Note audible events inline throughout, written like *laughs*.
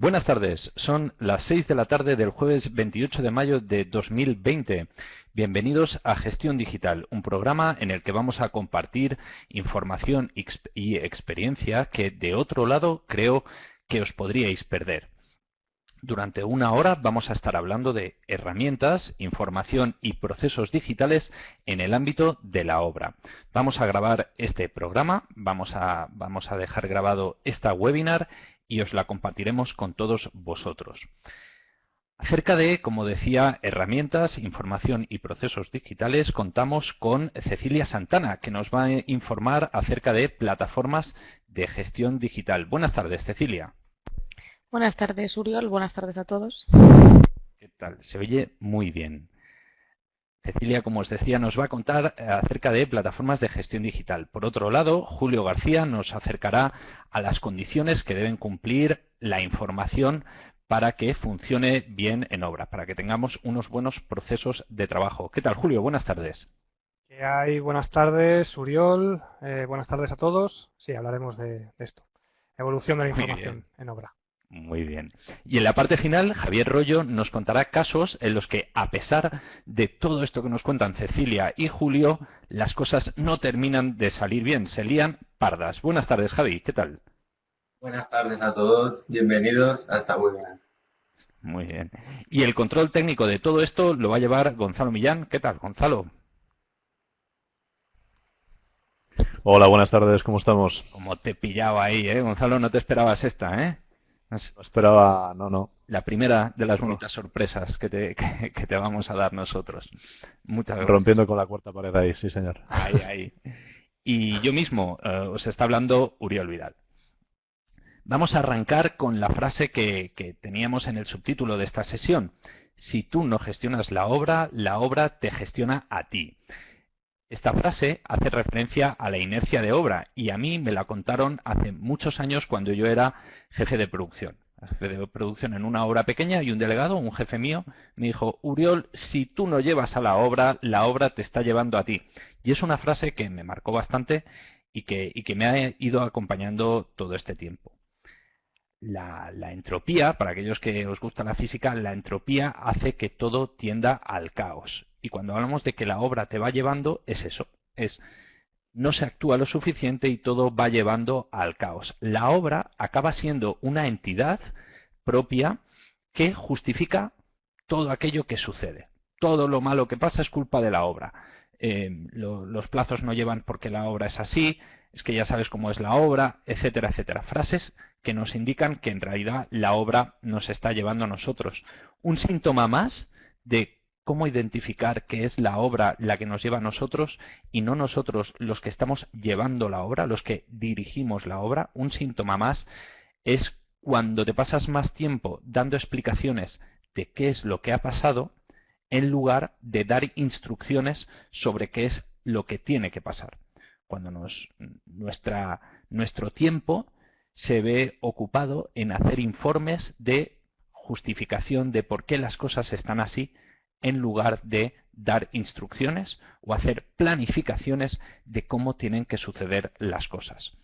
Buenas tardes, son las 6 de la tarde del jueves 28 de mayo de 2020. Bienvenidos a Gestión Digital, un programa en el que vamos a compartir información y experiencia que de otro lado creo que os podríais perder. Durante una hora vamos a estar hablando de herramientas, información y procesos digitales en el ámbito de la obra. Vamos a grabar este programa, vamos a, vamos a dejar grabado esta webinar y os la compartiremos con todos vosotros. Acerca de, como decía, herramientas, información y procesos digitales, contamos con Cecilia Santana, que nos va a informar acerca de plataformas de gestión digital. Buenas tardes, Cecilia. Buenas tardes, Uriol. Buenas tardes a todos. ¿Qué tal? Se oye muy bien. Cecilia, como os decía, nos va a contar eh, acerca de plataformas de gestión digital. Por otro lado, Julio García nos acercará a las condiciones que deben cumplir la información para que funcione bien en obra, para que tengamos unos buenos procesos de trabajo. ¿Qué tal, Julio? Buenas tardes. ¿Qué hay? Buenas tardes, Uriol. Eh, buenas tardes a todos. Sí, hablaremos de, esto. Evolución de la información en obra. Muy bien. Y en la parte final, Javier Rollo nos contará casos en los que, a pesar de todo esto que nos cuentan Cecilia y Julio, las cosas no terminan de salir bien, se lían pardas. Buenas tardes, Javi, ¿qué tal? Buenas tardes a todos, bienvenidos a esta webinar. Muy bien. Y el control técnico de todo esto lo va a llevar Gonzalo Millán. ¿Qué tal, Gonzalo? Hola, buenas tardes, ¿cómo estamos? Como te pillaba ahí, ¿eh? Gonzalo, no te esperabas esta, ¿eh? No esperaba, no, no. La primera de las bonitas sorpresas que te, *laughs* que, te, vamos a dar nosotros. Muchas gracias. Rompiendo con la cuarta pared ahí, sí, señor. Ahí, ahí. Y yo mismo, eh, os está hablando Uriol Vidal. Vamos a arrancar con la frase que, que teníamos en el subtítulo de esta sesión. Si tú no gestionas la obra, la obra te gestiona a ti. Esta frase hace referencia a la inercia de obra y a mí me la contaron hace muchos años cuando yo era jefe de producción. Jefe de producción en una obra pequeña y un delegado, un jefe mío, me dijo, Uriol, si tú no llevas a la obra, la obra te está llevando a ti. Y es una frase que me marcó bastante y que, me ha ido acompañando todo este tiempo. La, la, entropía, para aquellos que os gusta la física, la entropía hace que todo tienda al caos. Y cuando hablamos de que la obra te va llevando, es eso, es no se actúa lo suficiente y todo va llevando al caos. La obra acaba siendo una entidad propia que justifica todo aquello que sucede. Todo lo malo que pasa es culpa de la obra. Eh, los plazos no llevan porque la obra es así, es que ya sabes cómo es la obra, etcétera, etcétera. Frases que nos indican que en realidad la obra nos está llevando a nosotros. Un síntoma más de cómo identificar que es la obra la que nos lleva a nosotros y no nosotros los que estamos llevando la obra, los que dirigimos la obra. Un síntoma más es cuando te pasas más tiempo dando explicaciones de qué es lo que ha pasado en lugar de dar instrucciones sobre qué es lo que tiene que pasar. Cuando nuestro tiempo se ve ocupado en hacer informes de justificación de por qué las cosas están así en lugar de dar instrucciones o hacer planificaciones de cómo tienen que suceder las cosas.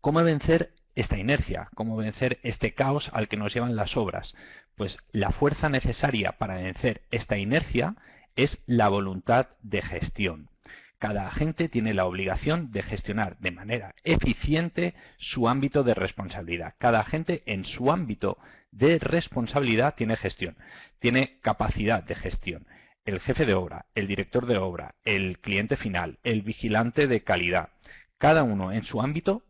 ¿Cómo vencer esta inercia? ¿Cómo vencer este caos al que nos llevan las obras? Pues la fuerza necesaria para vencer esta inercia es la voluntad de gestión. Cada agente tiene la obligación de gestionar de manera eficiente su ámbito de responsabilidad. Cada agente en su ámbito de responsabilidad tiene gestión, tiene capacidad de gestión. El jefe de obra, el director de obra, el cliente final, el vigilante de calidad, cada uno en su ámbito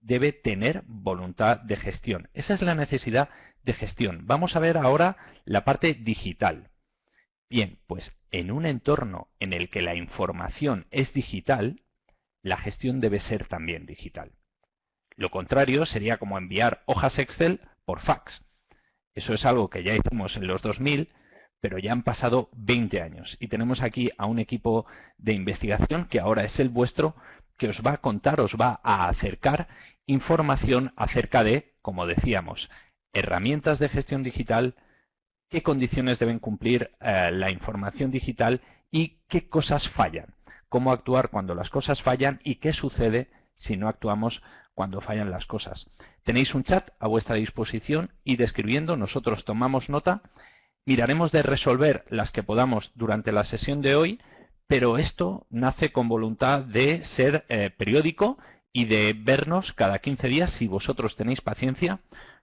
debe tener voluntad de gestión. Esa es la necesidad de gestión. Vamos a ver ahora la parte digital. Bien, pues en un entorno en el que la información es digital, la gestión debe ser también digital. Lo contrario sería como enviar hojas Excel por fax. Eso es algo que ya hicimos en los 2000, pero ya han pasado 20 años. Y tenemos aquí a un equipo de investigación que ahora es el vuestro, que os va a contar, os va a acercar información acerca de, como decíamos, herramientas de gestión digital, qué condiciones deben cumplir eh, la información digital y qué cosas fallan, cómo actuar cuando las cosas fallan y qué sucede si no actuamos cuando fallan las cosas. Tenéis un chat a vuestra disposición y describiendo nosotros tomamos nota, miraremos de resolver las que podamos durante la sesión de hoy, pero esto nace con voluntad de ser eh, periódico y de vernos cada 15 días si vosotros tenéis paciencia.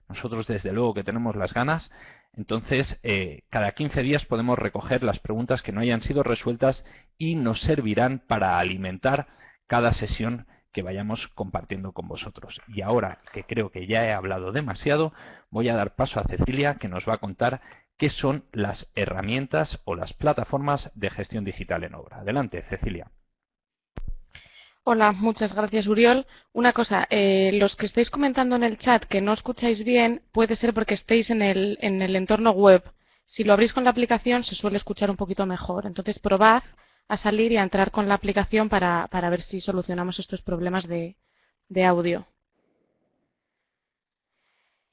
Nosotros desde luego que tenemos las ganas. Entonces, eh, cada 15 días podemos recoger las preguntas que no hayan sido resueltas y nos servirán para alimentar cada sesión que vayamos compartiendo con vosotros. Y ahora que creo que ya he hablado demasiado, voy a dar paso a Cecilia que nos va a contar qué son las herramientas o las plataformas de gestión digital en obra. Adelante, Cecilia. Hola, muchas gracias Uriol. Una cosa, eh, los que estáis comentando en el chat que no escucháis bien, puede ser porque estéis en el, en el entorno web. Si lo abrís con la aplicación se suele escuchar un poquito mejor. Entonces probad a salir y a entrar con la aplicación para, para ver si solucionamos estos problemas de, de audio.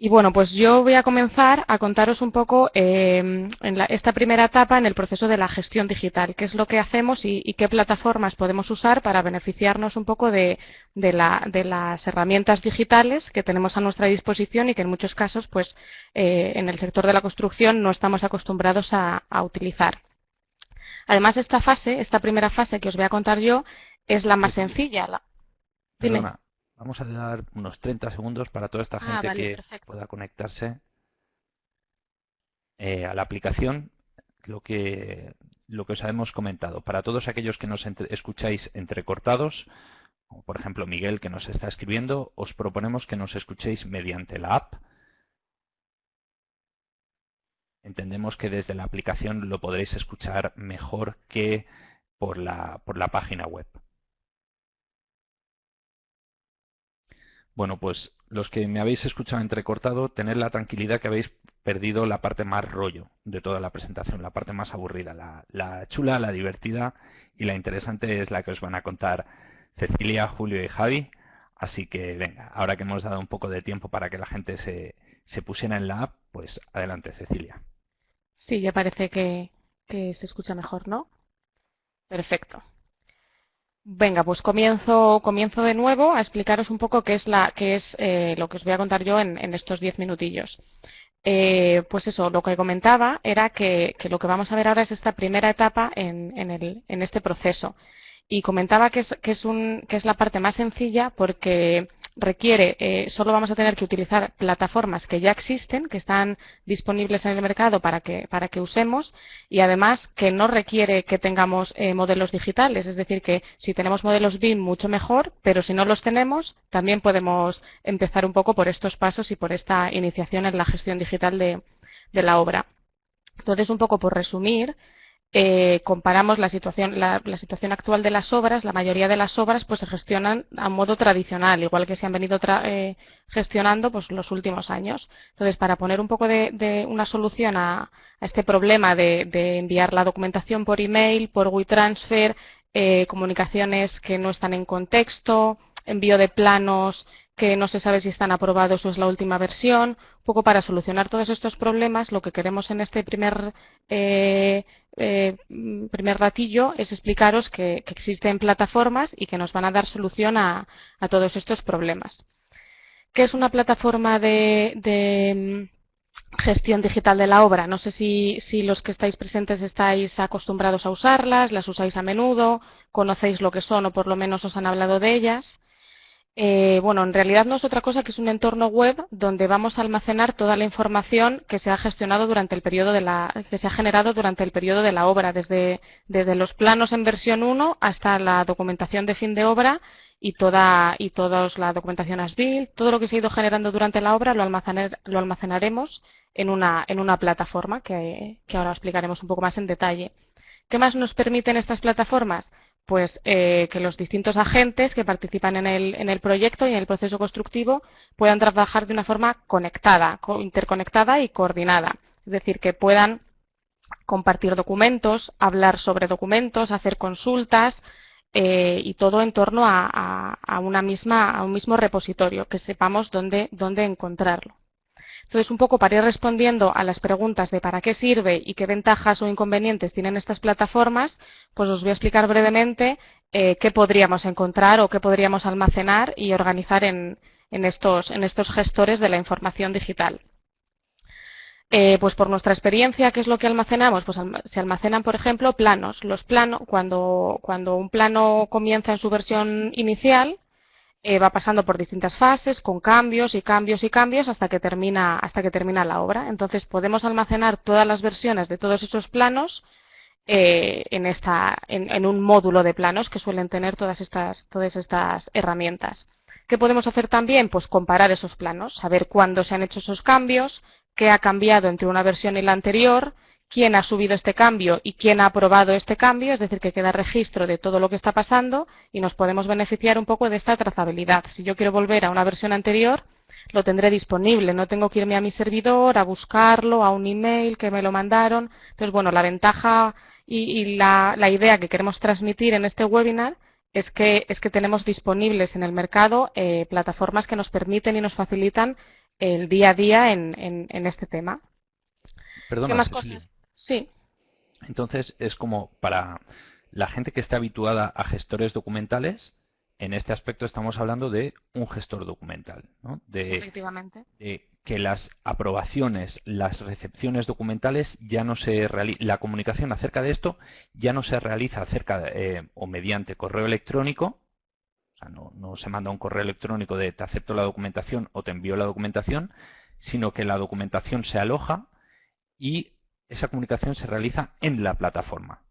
Y bueno, pues yo voy a comenzar a contaros un poco eh, en esta primera etapa en el proceso de la gestión digital, qué es lo que hacemos y, qué plataformas podemos usar para beneficiarnos un poco de, las herramientas digitales que tenemos a nuestra disposición y que en muchos casos, pues, eh, en el sector de la construcción no estamos acostumbrados a, utilizar. Además, esta fase, esta primera fase que os voy a contar yo, es la más sencilla. La... Vamos a dar unos 30 segundos para toda esta ah, gente que pueda conectarse eh, a la aplicación. Lo que, lo que os hemos comentado. Para todos aquellos que nos escucháis entrecortados, como por ejemplo Miguel que nos está escribiendo, os proponemos que nos escuchéis mediante la app. Entendemos que desde la aplicación lo podréis escuchar mejor que por la, por la página web. Bueno, pues los que me habéis escuchado entrecortado, tener la tranquilidad que habéis perdido la parte más rollo de toda la presentación, la parte más aburrida. La, chula, la divertida y la interesante es la que os van a contar Cecilia, Julio y Javi. Así que venga, ahora que hemos dado un poco de tiempo para que la gente se, se pusiera en la app, pues adelante Cecilia. Sí, ya parece que, que se escucha mejor, ¿no? Perfecto. Venga, pues comienzo, comienzo de nuevo a explicaros un poco qué es, la, es eh, lo que os voy a contar yo en, estos diez minutillos. Eh, pues eso, lo que comentaba era que, lo que vamos a ver ahora es esta primera etapa en, el, en este proceso. Y comentaba que es, que, es un, que es la parte más sencilla porque requiere, eh, solo vamos a tener que utilizar plataformas que ya existen, que están disponibles en el mercado para que, para que usemos y además que no requiere que tengamos eh, modelos digitales, es decir, que si tenemos modelos BIM mucho mejor, pero si no los tenemos, también podemos empezar un poco por estos pasos y por esta iniciación en la gestión digital de, de la obra. Entonces, un poco por resumir, eh, comparamos la situación, la, situación actual de las obras, la mayoría de las obras pues se gestionan a modo tradicional, igual que se han venido eh, gestionando pues los últimos años. Entonces, para poner un poco de, una solución a, este problema de, enviar la documentación por email, por WeTransfer, eh, comunicaciones que no están en contexto, envío de planos que no se sabe si están aprobados o es la última versión. Un poco para solucionar todos estos problemas, lo que queremos en este primer, eh, eh, primer ratillo es explicaros que, existen plataformas y que nos van a dar solución a, todos estos problemas. ¿Qué es una plataforma de, mm, gestión digital de la obra? No sé si, si los que estáis presentes estáis acostumbrados a usarlas, las usáis a menudo, conocéis lo que son o por lo menos os han hablado de ellas. Eh, bueno, en realidad no es otra cosa que es un entorno web donde vamos a almacenar toda la información que se ha gestionado durante el periodo de la, que se ha generado durante el periodo de la obra, desde, desde los planos en versión 1 hasta la documentación de fin de obra y toda, y toda la documentación ASBIL, todo lo que se ha ido generando durante la obra lo, lo almacenaremos en una, en una plataforma que, que ahora explicaremos un poco más en detalle. ¿Qué más nos permiten estas plataformas? Pues eh, que los distintos agentes que participan en el, en el, proyecto y en el proceso constructivo puedan trabajar de una forma conectada, interconectada y coordinada. Es decir, que puedan compartir documentos, hablar sobre documentos, hacer consultas eh, y todo en torno a, a, una misma, a un mismo repositorio, que sepamos dónde, dónde encontrarlo. Entonces, un poco para ir respondiendo a las preguntas de para qué sirve y qué ventajas o inconvenientes tienen estas plataformas, pues os voy a explicar brevemente eh, qué podríamos encontrar o qué podríamos almacenar y organizar en, estos, gestores de la información digital. Eh, pues por nuestra experiencia, ¿qué es lo que almacenamos? Pues se almacenan, por ejemplo, planos. Los planos, cuando, cuando un plano comienza en su versión inicial, eh, va pasando por distintas fases, con cambios y cambios y cambios hasta que termina, hasta que termina la obra. Entonces podemos almacenar todas las versiones de todos esos planos eh, en, esta, en, un módulo de planos que suelen tener todas estas, todas estas herramientas. ¿Qué podemos hacer también? Pues comparar esos planos, saber cuándo se han hecho esos cambios, qué ha cambiado entre una versión y la anterior, quién ha subido este cambio y quién ha aprobado este cambio, es decir, que queda registro de todo lo que está pasando y nos podemos beneficiar un poco de esta trazabilidad. Si yo quiero volver a una versión anterior, lo tendré disponible, no tengo que irme a mi servidor, a buscarlo, a un email que me lo mandaron. Entonces, bueno, la ventaja y, la, idea que queremos transmitir en este webinar es que, es que tenemos disponibles en el mercado eh, plataformas que nos permiten y nos facilitan el día a día en, en, este tema. Perdona, ¿Qué más cosas? Sí. Entonces es como para la gente que está habituada a gestores documentales, en este aspecto estamos hablando de un gestor documental, ¿no? de, Efectivamente. de que las aprobaciones, las recepciones documentales ya no se la comunicación acerca de esto ya no se realiza acerca eh, o mediante correo electrónico, o sea, no, no se manda un correo electrónico de te acepto la documentación o te envío la documentación, sino que la documentación se aloja y esa comunicación se realiza en la plataforma.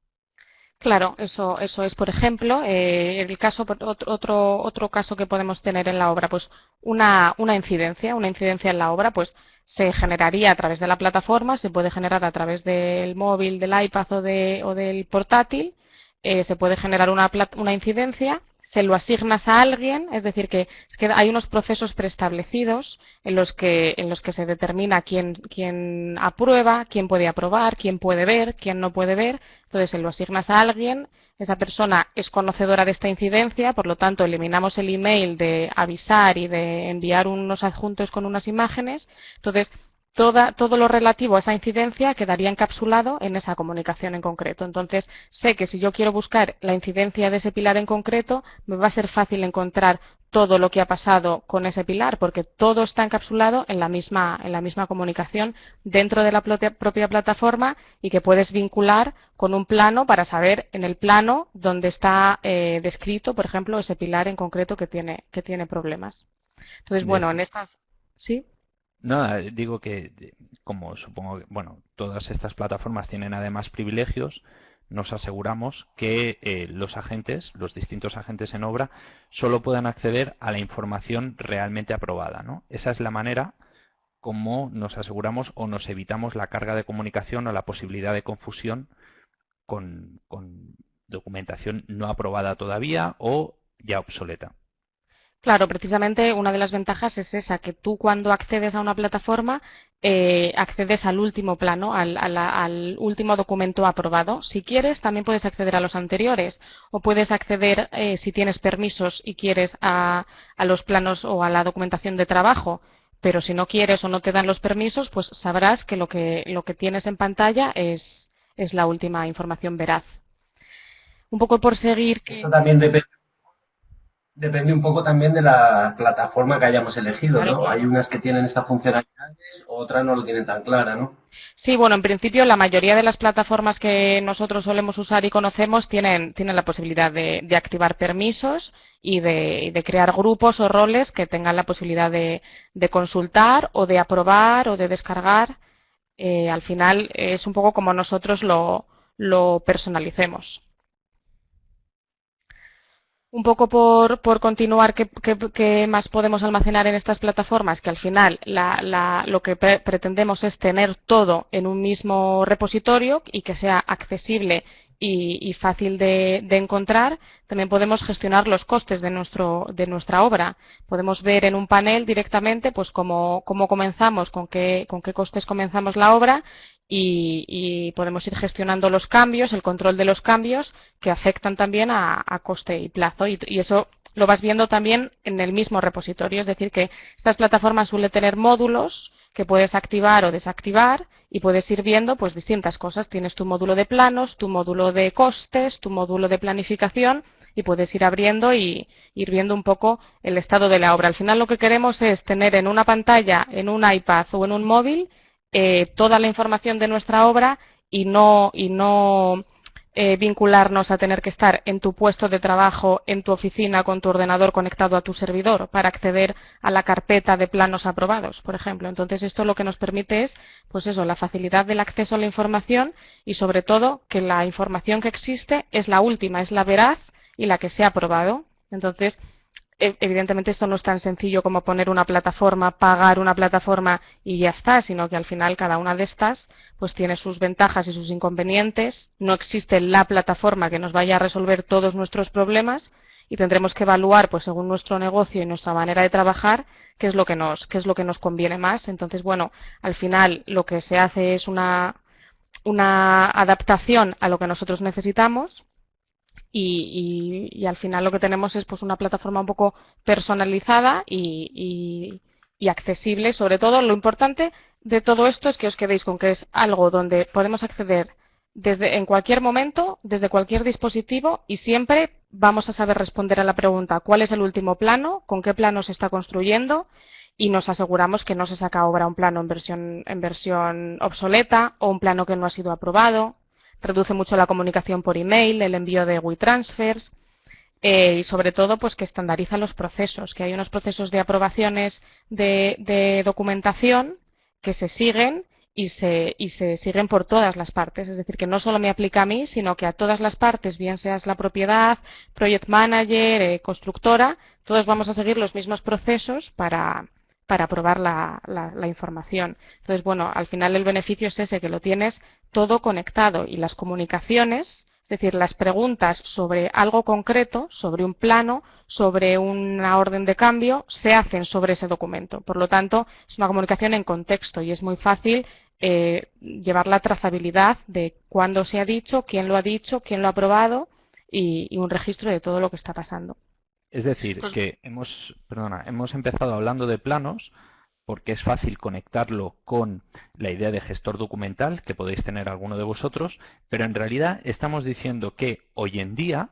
Claro, eso, eso es, por ejemplo, eh, el caso, otro, otro caso que podemos tener en la obra, pues una, una incidencia, una incidencia en la obra, pues se generaría a través de la plataforma, se puede generar a través del móvil, del iPad o, de, o del portátil, eh, se puede generar una, una incidencia se lo asignas a alguien, es decir, que, hay unos procesos preestablecidos en los que, en los que se determina quién, quién aprueba, quién puede aprobar, quién puede ver, quién no puede ver. Entonces, se lo asignas a alguien, esa persona es conocedora de esta incidencia, por lo tanto, eliminamos el email de avisar y de enviar unos adjuntos con unas imágenes. Entonces, todo lo relativo a esa incidencia quedaría encapsulado en esa comunicación en concreto. Entonces, sé que si yo quiero buscar la incidencia de ese pilar en concreto, me va a ser fácil encontrar todo lo que ha pasado con ese pilar, porque todo está encapsulado en la misma, en la misma comunicación dentro de la propia plataforma y que puedes vincular con un plano para saber en el plano dónde está eh, descrito, por ejemplo, ese pilar en concreto que tiene, que tiene problemas. Entonces, bueno, en estas... ¿Sí? Nada, digo que como supongo que, bueno, todas estas plataformas tienen además privilegios, nos aseguramos que eh, los agentes, los distintos agentes en obra, solo puedan acceder a la información realmente aprobada. ¿no? Esa es la manera como nos aseguramos o nos evitamos la carga de comunicación o la posibilidad de confusión con documentación no aprobada todavía o ya obsoleta. Claro, precisamente una de las ventajas es esa, que tú cuando accedes a una plataforma eh, accedes al último plano, al, último documento aprobado. Si quieres, también puedes acceder a los anteriores o puedes acceder, eh, si tienes permisos y quieres, a, los planos o a la documentación de trabajo. Pero si no quieres o no te dan los permisos, pues sabrás que lo que, lo que tienes en pantalla es, es la última información veraz. Un poco por seguir que... Eso también depende Depende un poco también de la plataforma que hayamos elegido, ¿no? Hay unas que tienen esta funcionalidad, otras no lo tienen tan clara, ¿no? Sí, bueno, en principio la mayoría de las plataformas que nosotros solemos usar y conocemos tienen, tienen la posibilidad de, activar permisos y de, crear grupos o roles que tengan la posibilidad de, consultar o de aprobar o de descargar. Eh, al final es un poco como nosotros lo, lo personalicemos. Un poco por, por continuar, ¿qué, más podemos almacenar en estas plataformas? Que al final lo que pretendemos es tener todo en un mismo repositorio y que sea accesible y, fácil de, encontrar, también podemos gestionar los costes de, nuestro, de nuestra obra. Podemos ver en un panel directamente pues cómo, cómo comenzamos, con qué, con qué costes comenzamos la obra y, podemos ir gestionando los cambios, el control de los cambios que afectan también a, coste y plazo. Y, y, eso lo vas viendo también en el mismo repositorio. Es decir, que estas plataformas suelen tener módulos que puedes activar o desactivar y puedes ir viendo pues distintas cosas. Tienes tu módulo de planos, tu módulo de costes, tu módulo de planificación y puedes ir abriendo y ir viendo un poco el estado de la obra. Al final lo que queremos es tener en una pantalla, en un iPad o en un móvil, eh, toda la información de nuestra obra y no, y no eh, vincularnos a tener que estar en tu puesto de trabajo, en tu oficina, con tu ordenador conectado a tu servidor para acceder a la carpeta de planos aprobados, por ejemplo. Entonces, esto lo que nos permite es, pues eso, la facilidad del acceso a la información y, sobre todo, que la información que existe es la última, es la veraz y la que se ha aprobado. Entonces, evidentemente esto no es tan sencillo como poner una plataforma, pagar una plataforma y ya está, sino que al final cada una de estas pues tiene sus ventajas y sus inconvenientes. No existe la plataforma que nos vaya a resolver todos nuestros problemas y tendremos que evaluar pues según nuestro negocio y nuestra manera de trabajar qué es lo que nos qué es lo que nos conviene más. Entonces, bueno, al final lo que se hace es una una adaptación a lo que nosotros necesitamos y, al final lo que tenemos es pues una plataforma un poco personalizada y, accesible. Sobre todo, lo importante de todo esto es que os quedéis con que es algo donde podemos acceder desde en cualquier momento, desde cualquier dispositivo y siempre vamos a saber responder a la pregunta ¿cuál es el último plano? ¿Con qué plano se está construyendo? Y nos aseguramos que no se saca obra un plano en versión, en versión obsoleta o un plano que no ha sido aprobado reduce mucho la comunicación por email, el envío de WeTransfers eh, y sobre todo pues que estandariza los procesos, que hay unos procesos de aprobaciones de, documentación que se siguen y se, y se, siguen por todas las partes. Es decir, que no solo me aplica a mí, sino que a todas las partes, bien seas la propiedad, project manager, eh, constructora, todos vamos a seguir los mismos procesos para, para probar la, información. Entonces, bueno, al final el beneficio es ese, que lo tienes todo conectado y las comunicaciones, es decir, las preguntas sobre algo concreto, sobre un plano, sobre una orden de cambio, se hacen sobre ese documento. Por lo tanto, es una comunicación en contexto y es muy fácil eh, llevar la trazabilidad de cuándo se ha dicho, quién lo ha dicho, quién lo ha aprobado y un registro de todo lo que está pasando. Es decir, pues que hemos, perdona, hemos empezado hablando de planos porque es fácil conectarlo con la idea de gestor documental que podéis tener alguno de vosotros, pero en realidad estamos diciendo que hoy en día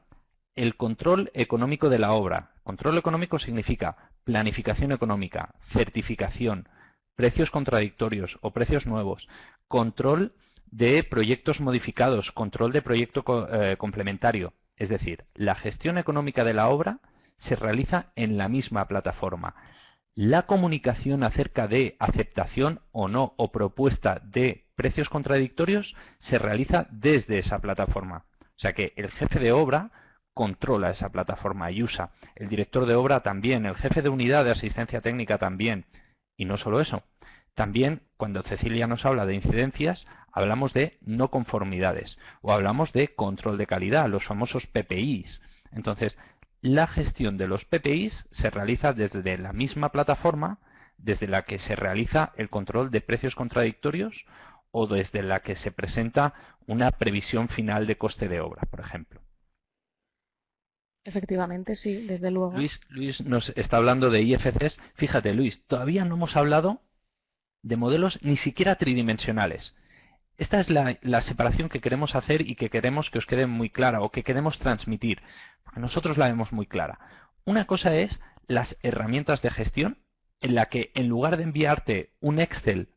el control económico de la obra, control económico significa planificación económica, certificación, precios contradictorios o precios nuevos, control de proyectos modificados, control de proyecto eh, complementario, es decir, la gestión económica de la obra se realiza en la misma plataforma. La comunicación acerca de aceptación o no o propuesta de precios contradictorios se realiza desde esa plataforma. O sea que el jefe de obra controla esa plataforma y usa. El director de obra también, el jefe de unidad de asistencia técnica también. Y no solo eso. También cuando Cecilia nos habla de incidencias, hablamos de no conformidades o hablamos de control de calidad, los famosos PPIs. Entonces, la gestión de los PPIs se realiza desde la misma plataforma desde la que se realiza el control de precios contradictorios o desde la que se presenta una previsión final de coste de obra, por ejemplo. Efectivamente, sí, desde luego. Luis, Luis nos está hablando de IFCs. Fíjate, Luis, todavía no hemos hablado de modelos ni siquiera tridimensionales. Esta es la, separación que queremos hacer y que queremos que os quede muy clara o que queremos transmitir, nosotros la vemos muy clara. Una cosa es las herramientas de gestión, en la que en lugar de enviarte un Excel,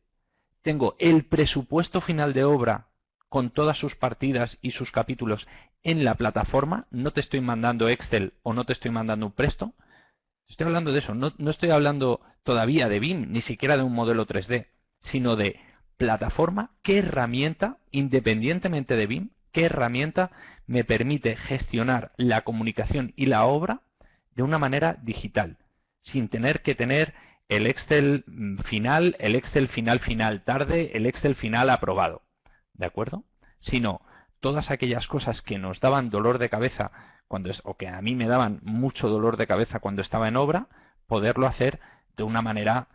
tengo el presupuesto final de obra con todas sus partidas y sus capítulos en la plataforma, no te estoy mandando Excel o no te estoy mandando un presto. Estoy hablando de eso, no, no estoy hablando todavía de BIM, ni siquiera de un modelo 3D, sino de plataforma, qué herramienta, independientemente de BIM, qué herramienta me permite gestionar la comunicación y la obra de una manera digital, sin tener que tener el Excel final, el Excel final final tarde, el Excel final aprobado. ¿De acuerdo? Sino todas aquellas cosas que nos daban dolor de cabeza cuando es, o que a mí me daban mucho dolor de cabeza cuando estaba en obra, poderlo hacer de una manera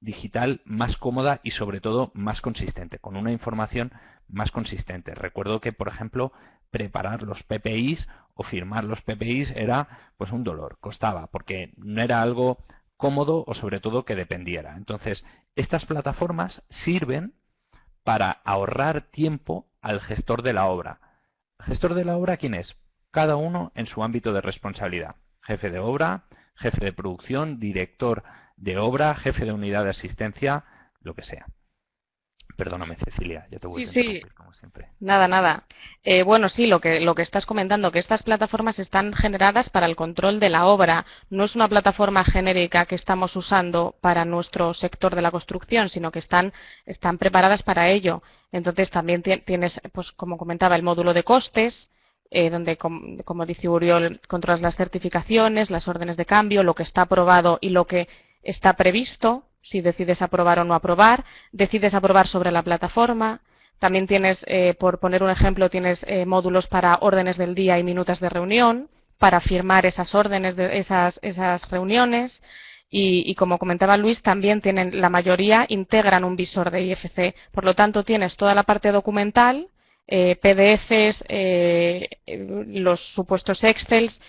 digital más cómoda y sobre todo más consistente, con una información más consistente. Recuerdo que, por ejemplo, preparar los PPIs o firmar los PPIs era pues un dolor, costaba, porque no era algo cómodo o sobre todo que dependiera. Entonces, estas plataformas sirven para ahorrar tiempo al gestor de la obra. gestor de la obra quién es? cada uno en su ámbito de responsabilidad. Jefe de obra, jefe de producción, director de obra, jefe de unidad de asistencia, lo que sea. Perdóname, Cecilia, ya te voy sí, a sí. como siempre. Nada, nada. Eh, bueno, sí, lo que, lo que estás comentando, que estas plataformas están generadas para el control de la obra. No es una plataforma genérica que estamos usando para nuestro sector de la construcción, sino que están, están preparadas para ello. Entonces también tienes, pues como comentaba, el módulo de costes, eh, donde, como, dice Uriol, controlas las certificaciones, las órdenes de cambio, lo que está aprobado y lo que está previsto si decides aprobar o no aprobar, decides aprobar sobre la plataforma, también tienes, eh, por poner un ejemplo, tienes eh, módulos para órdenes del día y minutas de reunión, para firmar esas órdenes de esas, esas reuniones. Y, como comentaba Luis, también tienen, la mayoría integran un visor de IFC. Por lo tanto, tienes toda la parte documental, eh, PDFs, los supuestos Excels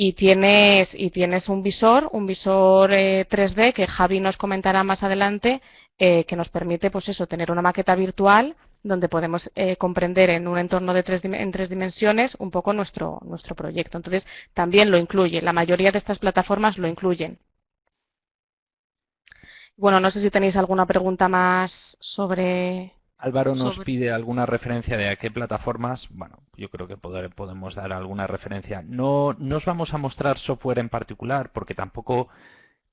y tienes, y tienes un visor, un visor 3D eh, que Javi nos comentará más adelante, eh, que nos permite, pues eso, tener una maqueta virtual donde podemos eh, comprender en un entorno de tres, en tres dimensiones un poco nuestro, nuestro proyecto. Entonces, también lo incluye. La mayoría de estas plataformas lo incluyen. Bueno, no sé si tenéis alguna pregunta más sobre, Álvaro nos pide alguna referencia de a qué plataformas. Bueno, yo creo que podemos dar alguna referencia. No, os vamos a mostrar software en particular porque tampoco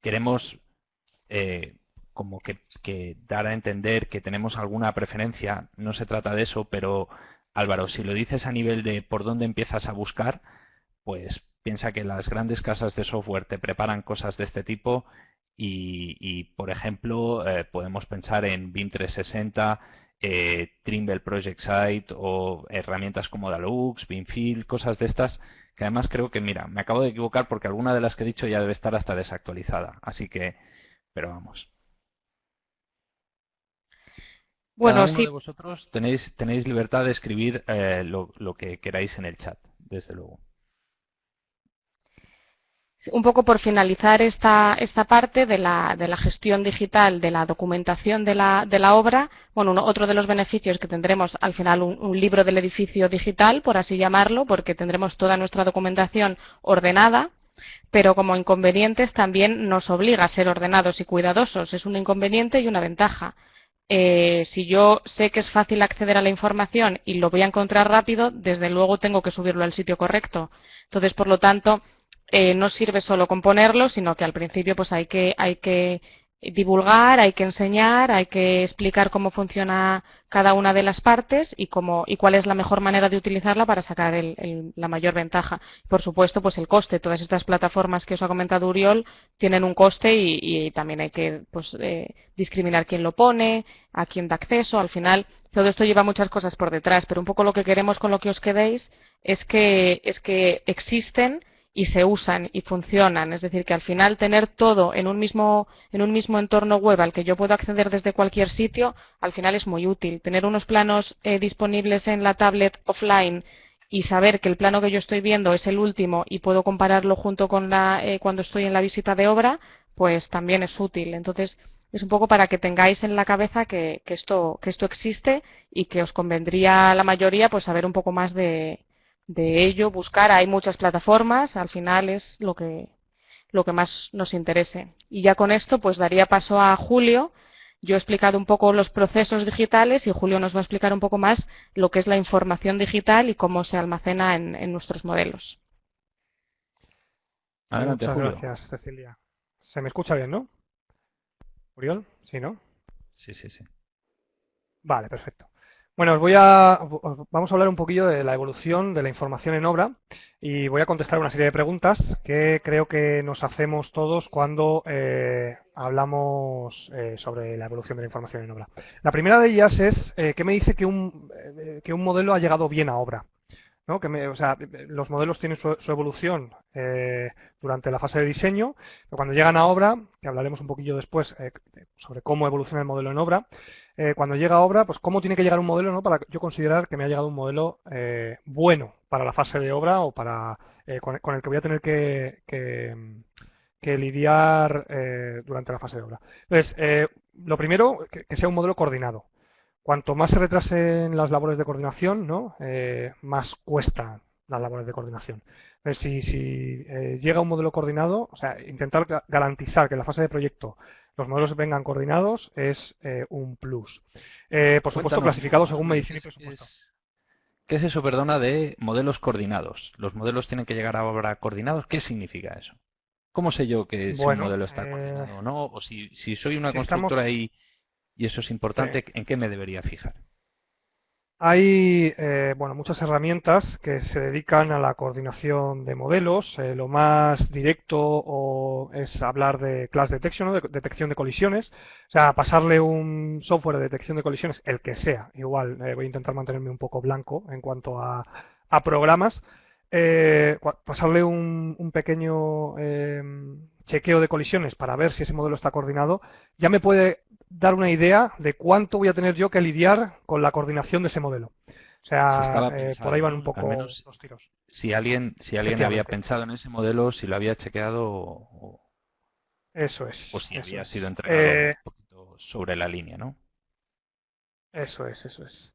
queremos eh, como que, dar a entender que tenemos alguna preferencia. No se trata de eso, pero Álvaro, si lo dices a nivel de por dónde empiezas a buscar, pues piensa que las grandes casas de software te preparan cosas de este tipo y, por ejemplo, eh, podemos pensar en BIM 360 eh, Trimble Project Site o herramientas como Dalux, Binfield, cosas de estas, que además creo que, mira, me acabo de equivocar porque alguna de las que he dicho ya debe estar hasta desactualizada. Así que, pero vamos. Bueno, Cada uno de vosotros tenéis, tenéis libertad de escribir eh, lo que queráis en el chat, desde luego un poco por finalizar esta, esta parte de la, de la, gestión digital, de la documentación de la, de la obra, bueno, otro de los beneficios que tendremos al final un, libro del edificio digital, por así llamarlo, porque tendremos toda nuestra documentación ordenada, pero como inconvenientes también nos obliga a ser ordenados y cuidadosos. Es un inconveniente y una ventaja. Eh, si yo sé que es fácil acceder a la información y lo voy a encontrar rápido, desde luego tengo que subirlo al sitio correcto. Entonces, por lo tanto, eh, no sirve solo con ponerlo, sino que al principio pues hay que, hay que divulgar, hay que enseñar, hay que explicar cómo funciona cada una de las partes y cómo y cuál es la mejor manera de utilizarla para sacar la mayor ventaja. Por supuesto, pues el coste. Todas estas plataformas que os ha comentado Uriol tienen un coste y, también hay que pues, eh, discriminar quién lo pone, a quién da acceso. Al final, todo esto lleva muchas cosas por detrás, pero un poco lo que queremos con lo que os quedéis es que, es que existen y se usan y funcionan. Es decir, que al final tener todo en un mismo, en un mismo entorno web al que yo puedo acceder desde cualquier sitio, al final es muy útil. Tener unos planos eh, disponibles en la tablet offline y saber que el plano que yo estoy viendo es el último y puedo compararlo junto con la, eh, cuando estoy en la visita de obra, pues también es útil. Entonces, es un poco para que tengáis en la cabeza que, que, esto, que esto existe y que os convendría a la mayoría pues saber un poco más de, de ello, buscar, hay muchas plataformas, al final es lo que, lo que más nos interese. Y ya con esto, pues daría paso a Julio. Yo he explicado un poco los procesos digitales y Julio nos va a explicar un poco más lo que es la información digital y cómo se almacena en, nuestros modelos. Muchas gracias, Cecilia. ¿Se me escucha bien, no? ¿Uriol? ¿Sí, no? Sí, sí, sí. Vale, perfecto. Bueno, os voy a, vamos a hablar un poquillo de la evolución de la información en obra y voy a contestar una serie de preguntas que creo que nos hacemos todos cuando eh, hablamos eh, sobre la evolución de la información en obra. La primera de ellas es eh, que me dice que un, que un modelo ha llegado bien a obra. ¿no? Que o sea, los modelos tienen su, evolución durante la fase de diseño, pero cuando llegan a obra, que hablaremos un poquillo después sobre cómo evoluciona el modelo en obra, eh, cuando llega a obra, pues cómo tiene que llegar un modelo, ¿no? Para yo considerar que me ha llegado un modelo eh, bueno para la fase de obra o para eh, con, el que voy a tener que, que, lidiar durante la fase de obra. Entonces, lo primero, que, sea un modelo coordinado. Cuanto más se retrasen las labores de coordinación, ¿no? más cuesta las labores de coordinación. si, si eh, llega un modelo coordinado, o sea, intentar garantizar que en la fase de proyecto los modelos vengan coordinados es eh, un plus. Eh, por supuesto, clasificado según medicina y presupuesto. ¿Qué es eso, perdona, de modelos coordinados? ¿Los modelos tienen que llegar ahora coordinados? ¿Qué significa eso? ¿Cómo sé yo que si un modelo está coordinado o no? O si, soy una constructora y, eso es importante, ¿en qué me debería fijar? Hay eh, bueno, muchas herramientas que se dedican a la coordinación de modelos. Eh, lo más directo o es hablar de class detection, de detección de colisiones. O sea, pasarle un software de detección de colisiones, el que sea. Igual eh, voy a intentar mantenerme un poco blanco en cuanto a, programas. pasarle un, un pequeño chequeo de colisiones para ver si ese modelo está coordinado, ya me puede dar una idea de cuánto voy a tener yo que lidiar con la coordinación de ese modelo. O sea, eh, por ahí van un poco los tiros. Si alguien, si alguien había pensado en ese modelo, si lo había chequeado o, eso es. O si había sido entregado eh, un poquito sobre la línea, ¿no? Eso es, eso es.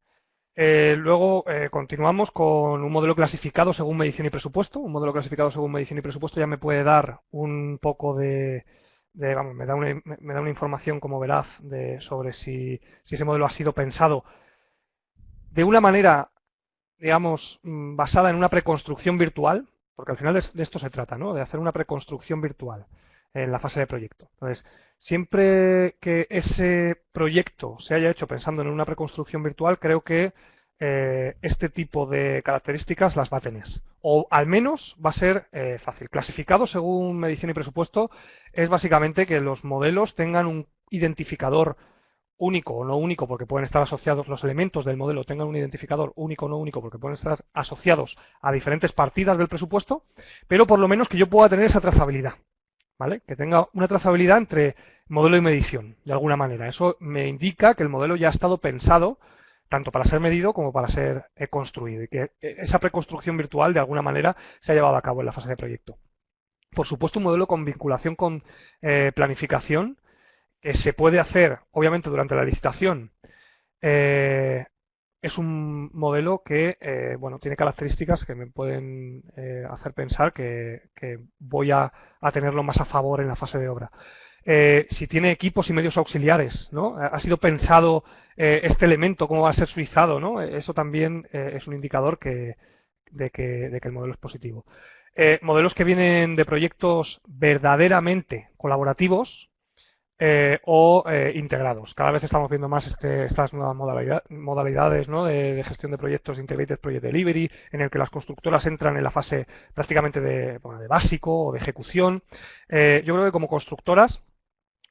Eh, luego continuamos con un modelo clasificado según medición y presupuesto. Un modelo clasificado según medición y presupuesto ya me puede dar un poco de, vamos, me da una, me da una información como veraz de, sobre si, si, ese modelo ha sido pensado de una manera, digamos, mm, basada en una preconstrucción virtual, porque al final de, esto se trata, ¿no? De hacer una preconstrucción virtual en la fase de proyecto. Entonces, siempre que ese proyecto se haya hecho pensando en una preconstrucción virtual, creo que eh, este tipo de características las va a tener. O al menos va a ser eh, fácil. Clasificado según medición y presupuesto es básicamente que los modelos tengan un identificador único o no único porque pueden estar asociados, los elementos del modelo tengan un identificador único o no único porque pueden estar asociados a diferentes partidas del presupuesto, pero por lo menos que yo pueda tener esa trazabilidad. ¿Vale? Que tenga una trazabilidad entre modelo y medición, de alguna manera. Eso me indica que el modelo ya ha estado pensado tanto para ser medido como para ser eh, construido y que eh, esa preconstrucción virtual de alguna manera se ha llevado a cabo en la fase de proyecto. Por supuesto, un modelo con vinculación con eh, planificación que se puede hacer, obviamente, durante la licitación. es un modelo que, bueno, tiene características que me pueden hacer pensar que, voy a, a tenerlo más a favor en la fase de obra. Eh, si tiene equipos y medios auxiliares, ¿no? Ha sido pensado eh, este elemento, cómo va a ser suizado, ¿no? Eso también eh, es un indicador que, de, que, el modelo es positivo. modelos que vienen de proyectos verdaderamente colaborativos o integrados. Cada vez estamos viendo más este, estas nuevas modalidades ¿no? de, gestión de proyectos Integrated Project Delivery, en el que las constructoras entran en la fase prácticamente de, de básico o de ejecución. yo creo que como constructoras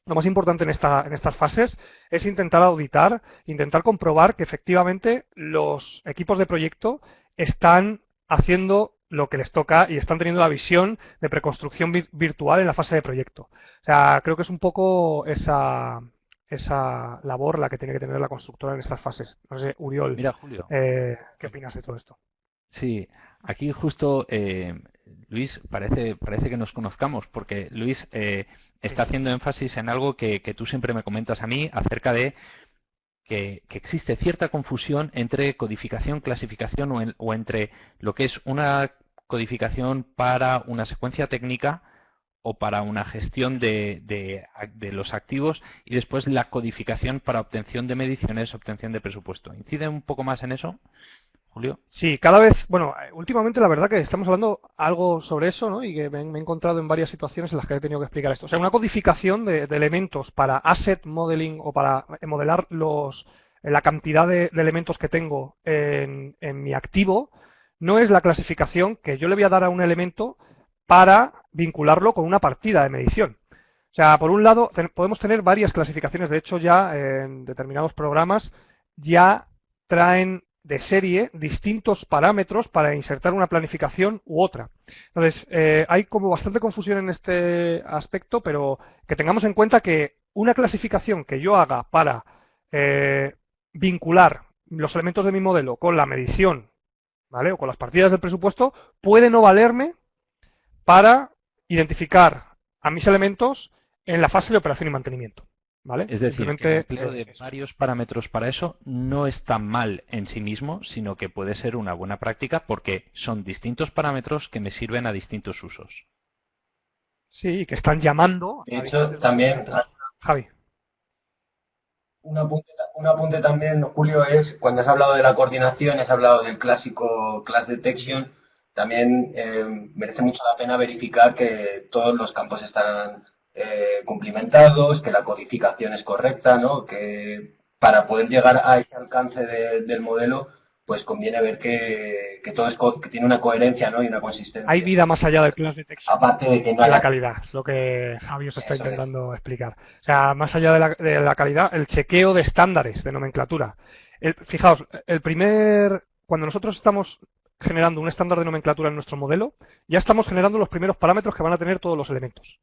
lo más importante en, esta, en estas fases es intentar auditar, intentar comprobar que efectivamente los equipos de proyecto están haciendo lo que les toca y están teniendo la visión de preconstrucción virtual en la fase de proyecto. O sea, creo que es un poco esa, esa labor la que tiene que tener la constructora en estas fases. No sé, Uriol, Mira, Julio. Eh, ¿qué opinas de todo esto? Sí, aquí justo eh, Luis, parece, parece que nos conozcamos, porque Luis eh, está haciendo énfasis en algo que, tú siempre me comentas a mí acerca de que, existe cierta confusión entre codificación, clasificación o, entre lo que es una codificación para una secuencia técnica o para una gestión de, de, los activos y después la codificación para obtención de mediciones, obtención de presupuesto. ¿Incide un poco más en eso? Julio. Sí, cada vez, bueno, últimamente la verdad que estamos hablando algo sobre eso, ¿no? Y que me, he encontrado en varias situaciones en las que he tenido que explicar esto. O sea, una codificación de, elementos para asset modeling o para modelar los, la cantidad de, elementos que tengo en, mi activo no es la clasificación que yo le voy a dar a un elemento para vincularlo con una partida de medición. O sea, por un lado, podemos tener varias clasificaciones. De hecho, ya en determinados programas ya traen de serie distintos parámetros para insertar una planificación u otra. Entonces, eh, hay como bastante confusión en este aspecto, pero que tengamos en cuenta que una clasificación que yo haga para eh, vincular los elementos de mi modelo con la medición, ¿vale? O con las partidas del presupuesto, puede no valerme para identificar a mis elementos en la fase de operación y mantenimiento. ¿Vale? Es decir, que el empleo de varios parámetros para eso no está mal en sí mismo, sino que puede ser una buena práctica porque son distintos parámetros que me sirven a distintos usos. Sí, que están llamando. De hecho, también. Javi. Un apunte, también, Julio, es cuando has hablado de la coordinación, has hablado del clásico class detection, también eh, merece mucho la pena verificar que todos los campos están eh, cumplimentados, que la codificación es correcta, ¿no? que para poder llegar a ese alcance del modelo pues conviene ver que, todo es que tiene una coherencia ¿no? y una consistencia. Hay vida más allá del class detection. Aparte de que no haya... la calidad, es lo que Javi os está intentando explicar. O sea, más allá de la, calidad, el chequeo de estándares de nomenclatura. fijaos, el primer, cuando nosotros estamos generando un estándar de nomenclatura en nuestro modelo, ya estamos generando los primeros parámetros que van a tener todos los elementos.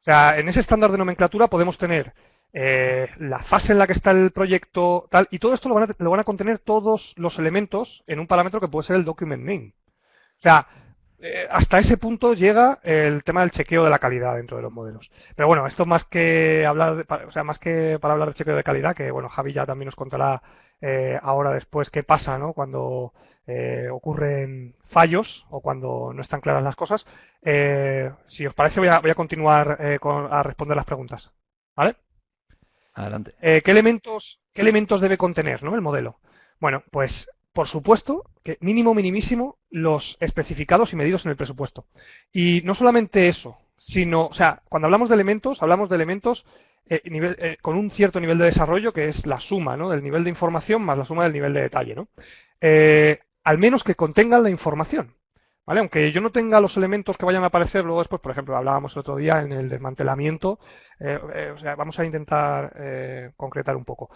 O sea, en ese estándar de nomenclatura podemos tener eh, la fase en la que está el proyecto, tal, y todo esto lo van, a, contener todos los elementos en un parámetro que puede ser el document name. O sea, eh, hasta ese punto llega el tema del chequeo de la calidad dentro de los modelos. Pero bueno, esto más que hablar, o sea, más que para hablar de chequeo de calidad, que bueno, Javi ya también nos contará eh, ahora después qué pasa, ¿no? Cuando ocurren fallos o cuando no están claras las cosas. si os parece, voy a, voy a continuar a responder las preguntas. ¿Vale? Adelante. Eh, ¿qué, elementos, ¿Qué elementos debe contener ¿no? el modelo? Bueno, pues por supuesto que mínimo, minimísimo, los especificados y medidos en el presupuesto. Y no solamente eso, sino, o sea, cuando hablamos de elementos, hablamos de elementos eh, eh, con un cierto nivel de desarrollo que es la suma ¿no? del nivel de información más la suma del nivel de detalle. ¿no? Al menos que contengan la información. ¿Vale? Aunque yo no tenga los elementos que vayan a aparecer luego después, por ejemplo, hablábamos el otro día en el desmantelamiento, eh, eh, o sea, vamos a intentar eh, concretar un poco.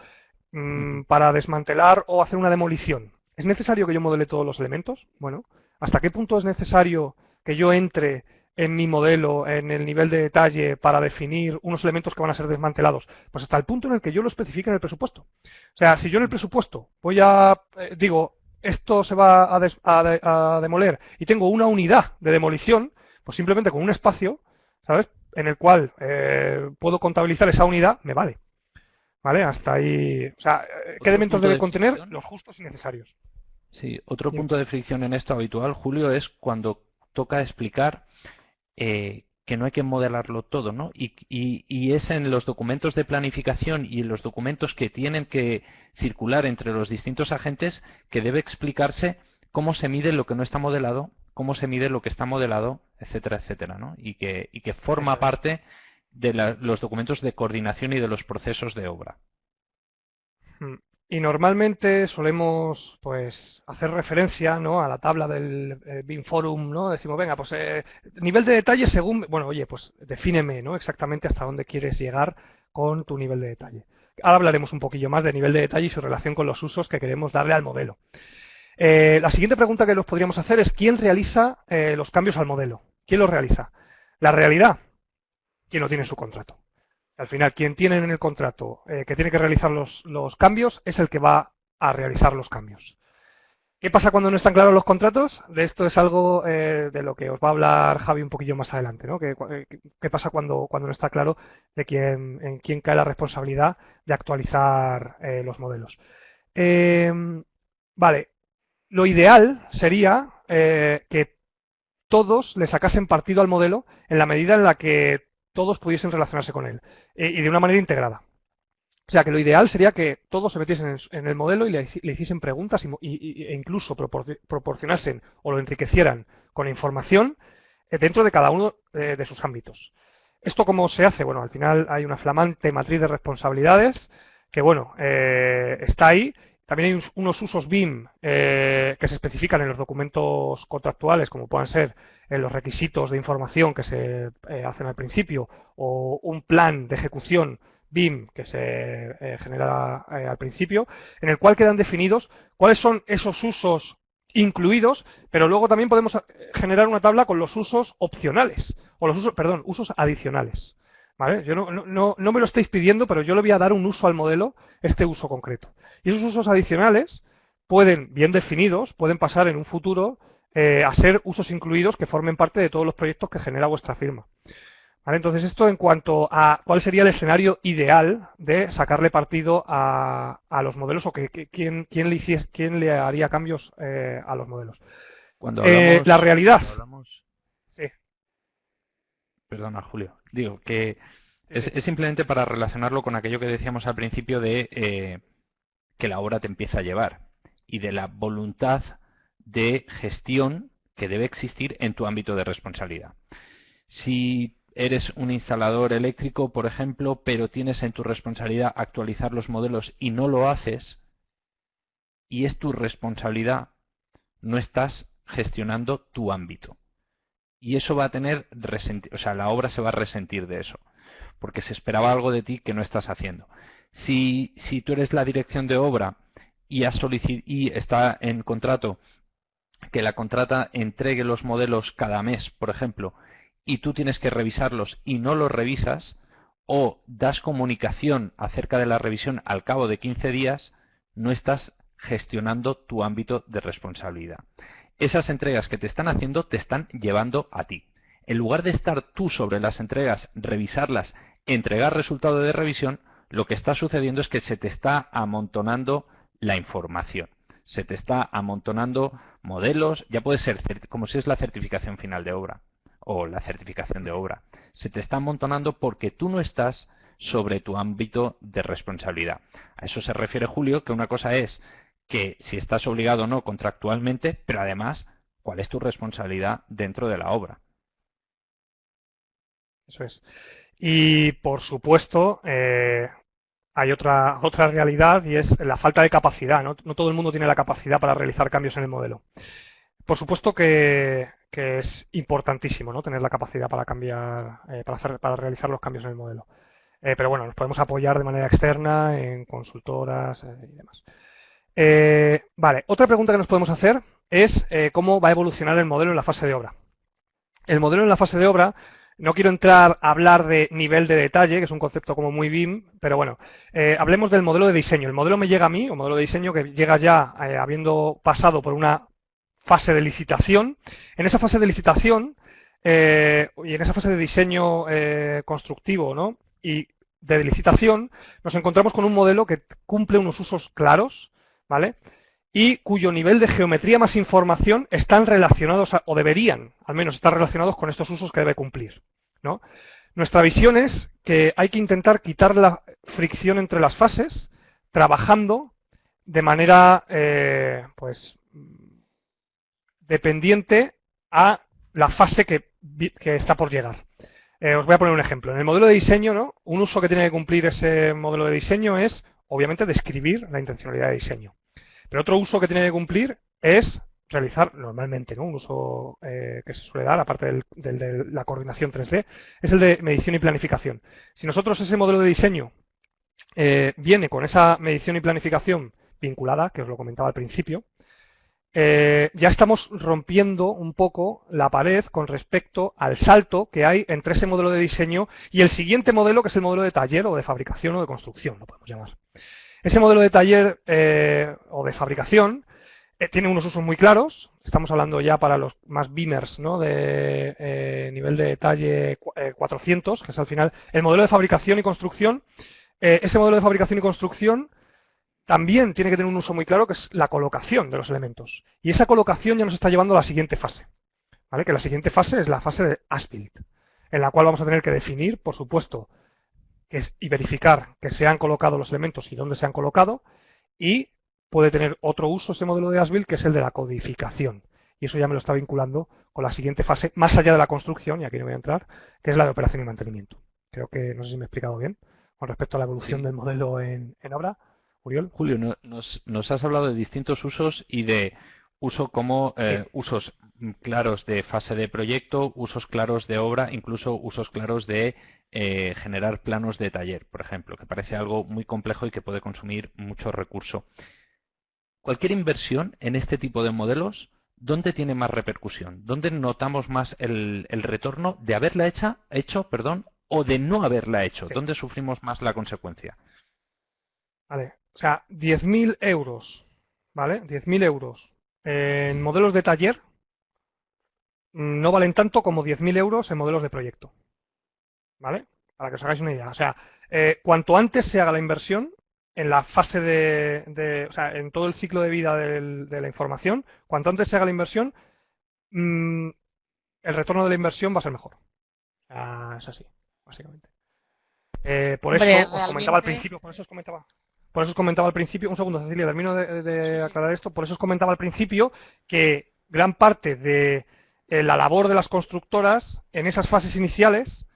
Mm, para desmantelar o hacer una demolición, ¿es necesario que yo modele todos los elementos? Bueno, ¿hasta qué punto es necesario que yo entre en mi modelo, en el nivel de detalle, para definir unos elementos que van a ser desmantelados? Pues hasta el punto en el que yo lo especifique en el presupuesto. O sea, si yo en el presupuesto voy a, digo, esto se va a, demoler y tengo una unidad de demolición, pues simplemente con un espacio, ¿sabes? En el cual eh, puedo contabilizar esa unidad, me vale. ¿Vale? Hasta ahí. O sea, ¿qué elementos debe contener? Los justos y necesarios. Sí, otro punto de fricción en esto habitual, Julio, es cuando toca explicar eh, que no hay que modelarlo todo, ¿no? Y, y, es en los documentos de planificación y en los documentos que tienen que circular entre los distintos agentes que debe explicarse cómo se mide lo que no está modelado, cómo se mide lo que está modelado, etcétera, etcétera, ¿no? Y que, y que forma parte de los documentos de coordinación y de los procesos de obra. Y normalmente solemos pues hacer referencia ¿no? a la tabla del eh, BIM Forum, ¿no? Decimos, venga, pues eh, nivel de detalle según, bueno, oye, pues defíneme, ¿no? Exactamente hasta dónde quieres llegar con tu nivel de detalle. Ahora hablaremos un poquillo más de nivel de detalle y su relación con los usos que queremos darle al modelo. Eh, la siguiente pregunta que nos podríamos hacer es ¿quién realiza los cambios al modelo? ¿Quién los realiza? La realidad, ¿quién lo tiene en su contrato? Al final, quien tiene en el contrato eh, que tiene que realizar los, cambios es el que va a realizar los cambios. ¿Qué pasa cuando no están claros los contratos? De esto es algo eh, de lo que os va a hablar Javi un poquillo más adelante. ¿no? ¿Qué, eh, pasa cuando, cuando, no está claro de quién, en quién cae la responsabilidad de actualizar los modelos? Vale, lo ideal sería que todos le sacasen partido al modelo en la medida en la que todos pudiesen relacionarse con él eh, y de una manera integrada. O sea que lo ideal sería que todos se metiesen en, el modelo y le, hiciesen preguntas y, e incluso proporcionasen o lo enriquecieran con información eh, dentro de cada uno eh, de sus ámbitos. ¿Esto cómo se hace? Bueno, al final hay una flamante matriz de responsabilidades que, bueno, está ahí también hay unos usos BIM eh, que se especifican en los documentos contractuales, como puedan ser en eh, los requisitos de información que se eh, hacen al principio o un plan de ejecución BIM que se genera al principio, en el cual quedan definidos cuáles son esos usos incluidos, pero luego también podemos generar una tabla con los usos opcionales, o los usos, perdón, usos adicionales. Yo no, no, no, me lo estáis pidiendo, pero yo le voy a dar un uso al modelo, este uso concreto. Y esos usos adicionales pueden, bien definidos, pueden pasar en un futuro eh, a ser usos incluidos que formen parte de todos los proyectos que genera vuestra firma. Entonces, esto en cuanto a cuál sería el escenario ideal de sacarle partido a, los modelos o que, quién, quién, le hiciese, quién le haría cambios eh, a los modelos. Cuando eh, la realidad. Perdona, Julio. Digo que es, simplemente para relacionarlo con aquello que decíamos al principio de eh, que la obra te empieza a llevar y de la voluntad de gestión que debe existir en tu ámbito de responsabilidad. Si eres un instalador eléctrico, por ejemplo, pero tienes en tu responsabilidad actualizar los modelos y no lo haces, y es tu responsabilidad, no estás gestionando tu ámbito. Y eso va a tener, o sea, la obra se va a resentir de eso, porque se esperaba algo de ti que no estás haciendo. Si, si tú eres la dirección de obra y, has y está en contrato que la contrata entregue los modelos cada mes, por ejemplo, y tú tienes que revisarlos y no los revisas, o das comunicación acerca de la revisión al cabo de 15 días, no estás gestionando tu ámbito de responsabilidad. Esas entregas que te están haciendo te están llevando a ti. En lugar de estar tú sobre las entregas, revisarlas, entregar resultado de revisión, lo que está sucediendo es que se te está amontonando la información. Se te está amontonando modelos, ya puede ser como si es la certificación final de obra o la certificación de obra. Se te está amontonando porque tú no estás sobre tu ámbito de responsabilidad. A eso se refiere Julio, que una cosa es que si estás obligado o no contractualmente, pero además, ¿cuál es tu responsabilidad dentro de la obra? Eso es. Y por supuesto, eh, hay otra, otra realidad y es la falta de capacidad. ¿no? todo el mundo tiene la capacidad para realizar cambios en el modelo. Por supuesto que, es importantísimo ¿no? tener la capacidad para cambiar, eh, para, hacer, para realizar los cambios en el modelo. Eh, pero bueno, nos podemos apoyar de manera externa en consultoras eh, y demás. Vale, otra pregunta que nos podemos hacer es cómo va a evolucionar el modelo en la fase de obra. El modelo en la fase de obra no quiero entrar a hablar de nivel de detalle, que es un concepto como muy BIM, pero bueno, eh, hablemos del modelo de diseño. El modelo me llega a mí, un modelo de diseño que llega ya eh, habiendo pasado por una fase de licitación. En esa fase de licitación eh, y en esa fase de diseño constructivo ¿no? y de licitación, nos encontramos con un modelo que cumple unos usos claros, ¿vale? y cuyo nivel de geometría más información están relacionados, o deberían al menos estar relacionados con estos usos que debe cumplir. Nuestra visión es que hay que intentar quitar la fricción entre las fases, trabajando de manera eh, pues dependiente a la fase que, está por llegar. Eh, os voy a poner un ejemplo. En el modelo de diseño, ¿no? un uso que tiene que cumplir ese modelo de diseño es, obviamente, describir la intencionalidad de diseño. Pero otro uso que tiene que cumplir es realizar normalmente, ¿no? Un uso eh, que se suele dar, aparte de la coordinación 3D, es el de medición y planificación. Si nosotros ese modelo de diseño eh, viene con esa medición y planificación vinculada, que os lo comentaba al principio, eh, ya estamos rompiendo un poco la pared con respecto al salto que hay entre ese modelo de diseño y el siguiente modelo, que es el modelo de taller o de fabricación o de construcción, lo podemos llamar. Ese modelo de taller eh, o de fabricación eh, tiene unos usos muy claros. Estamos hablando ya para los más beamers, ¿no? De eh, nivel de detalle 400, que es al final el modelo de fabricación y construcción. ese modelo de fabricación y construcción también tiene que tener un uso muy claro, que es la colocación de los elementos. Y esa colocación ya nos está llevando a la siguiente fase. ¿vale? Que la siguiente fase es la fase de as-built, en la cual vamos a tener que definir, por supuesto, y verificar que se han colocado los elementos y dónde se han colocado y puede tener otro uso ese modelo de Asbuild que es el de la codificación. Y eso ya me lo está vinculando con la siguiente fase, más allá de la construcción, y aquí no voy a entrar, que es la de operación y mantenimiento. Creo que no sé si me he explicado bien con respecto a la evolución del modelo en, obra. Uriol. Julio, nos, nos, has hablado de distintos usos y de uso como eh, usos claros de fase de proyecto, usos claros de obra, incluso usos claros de eh, generar planos de taller, por ejemplo, que parece algo muy complejo y que puede consumir mucho recurso. Cualquier inversión en este tipo de modelos, ¿dónde tiene más repercusión? ¿Dónde notamos más el, retorno de haberla hecha, hecho perdón, o de no haberla hecho? ¿Dónde sufrimos más la consecuencia? Vale, o sea, 10.000 euros, ¿vale? 10.000 euros en modelos de taller no valen tanto como 10.000 euros en modelos de proyecto. ¿Vale? Para que os hagáis una idea. O sea, eh, cuanto antes se haga la inversión, en la fase de, o sea, en todo el ciclo de vida de la información, cuanto antes se haga la inversión, mm, el retorno de la inversión va a ser mejor. es así, básicamente. Eh, por eso os comentaba al principio, por eso os comentaba, por eso os comentaba al principio, un segundo, Cecilia, termino de, aclarar esto, por eso os comentaba al principio que gran parte de eh, la labor de las constructoras en esas fases iniciales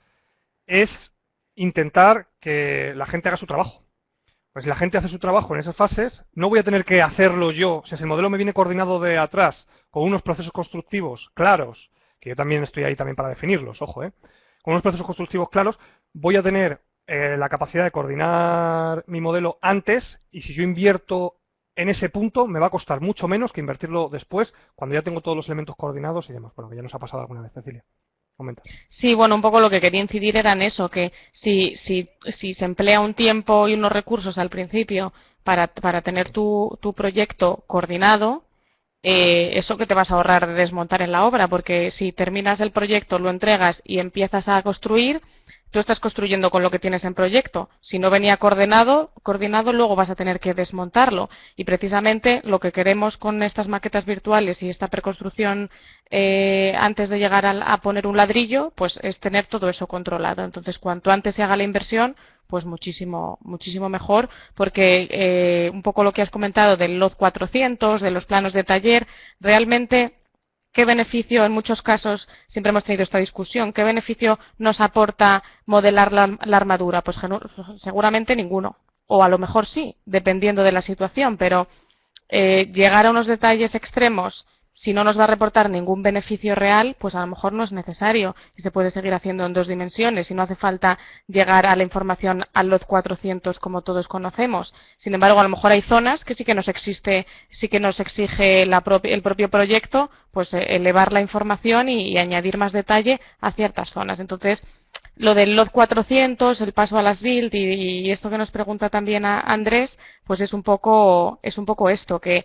es intentar que la gente haga su trabajo. Pues si la gente hace su trabajo en esas fases, no voy a tener que hacerlo yo. Si el modelo me viene coordinado de atrás, con unos procesos constructivos claros, que yo también estoy ahí también para definirlos, ojo, ¿eh? Con unos procesos constructivos claros, voy a tener eh, la capacidad de coordinar mi modelo antes y si yo invierto en ese punto me va a costar mucho menos que invertirlo después cuando ya tengo todos los elementos coordinados y demás. Bueno, que ya nos ha pasado alguna vez, Cecilia. Sí, bueno, un poco lo que quería incidir era en eso, que si, si, si se emplea un tiempo y unos recursos al principio para, para tener tu, tu proyecto coordinado, eh, eso que te vas a ahorrar de desmontar en la obra, porque si terminas el proyecto, lo entregas y empiezas a construir, tú estás construyendo con lo que tienes en proyecto. Si no venía coordinado, coordinado, luego vas a tener que desmontarlo. Y precisamente lo que queremos con estas maquetas virtuales y esta preconstrucción eh, antes de llegar a, poner un ladrillo, pues es tener todo eso controlado. Entonces, cuanto antes se haga la inversión, pues muchísimo, muchísimo mejor, porque eh, un poco lo que has comentado del LOT 400, de los planos de taller, realmente ¿Qué beneficio, en muchos casos, siempre hemos tenido esta discusión, qué beneficio nos aporta modelar la, armadura? Pues seguramente ninguno. O a lo mejor sí, dependiendo de la situación, pero eh, llegar a unos detalles extremos si no nos va a reportar ningún beneficio real, pues a lo mejor no es necesario y se puede seguir haciendo en dos dimensiones y no hace falta llegar a la información al lot 400 como todos conocemos. Sin embargo, a lo mejor hay zonas que sí que nos existe, sí que nos exige el propio proyecto, pues eh, elevar la información y, añadir más detalle a ciertas zonas. Entonces, lo del lot 400, el paso a las build y, y esto que nos pregunta también a Andrés, pues es un poco, es un poco esto, que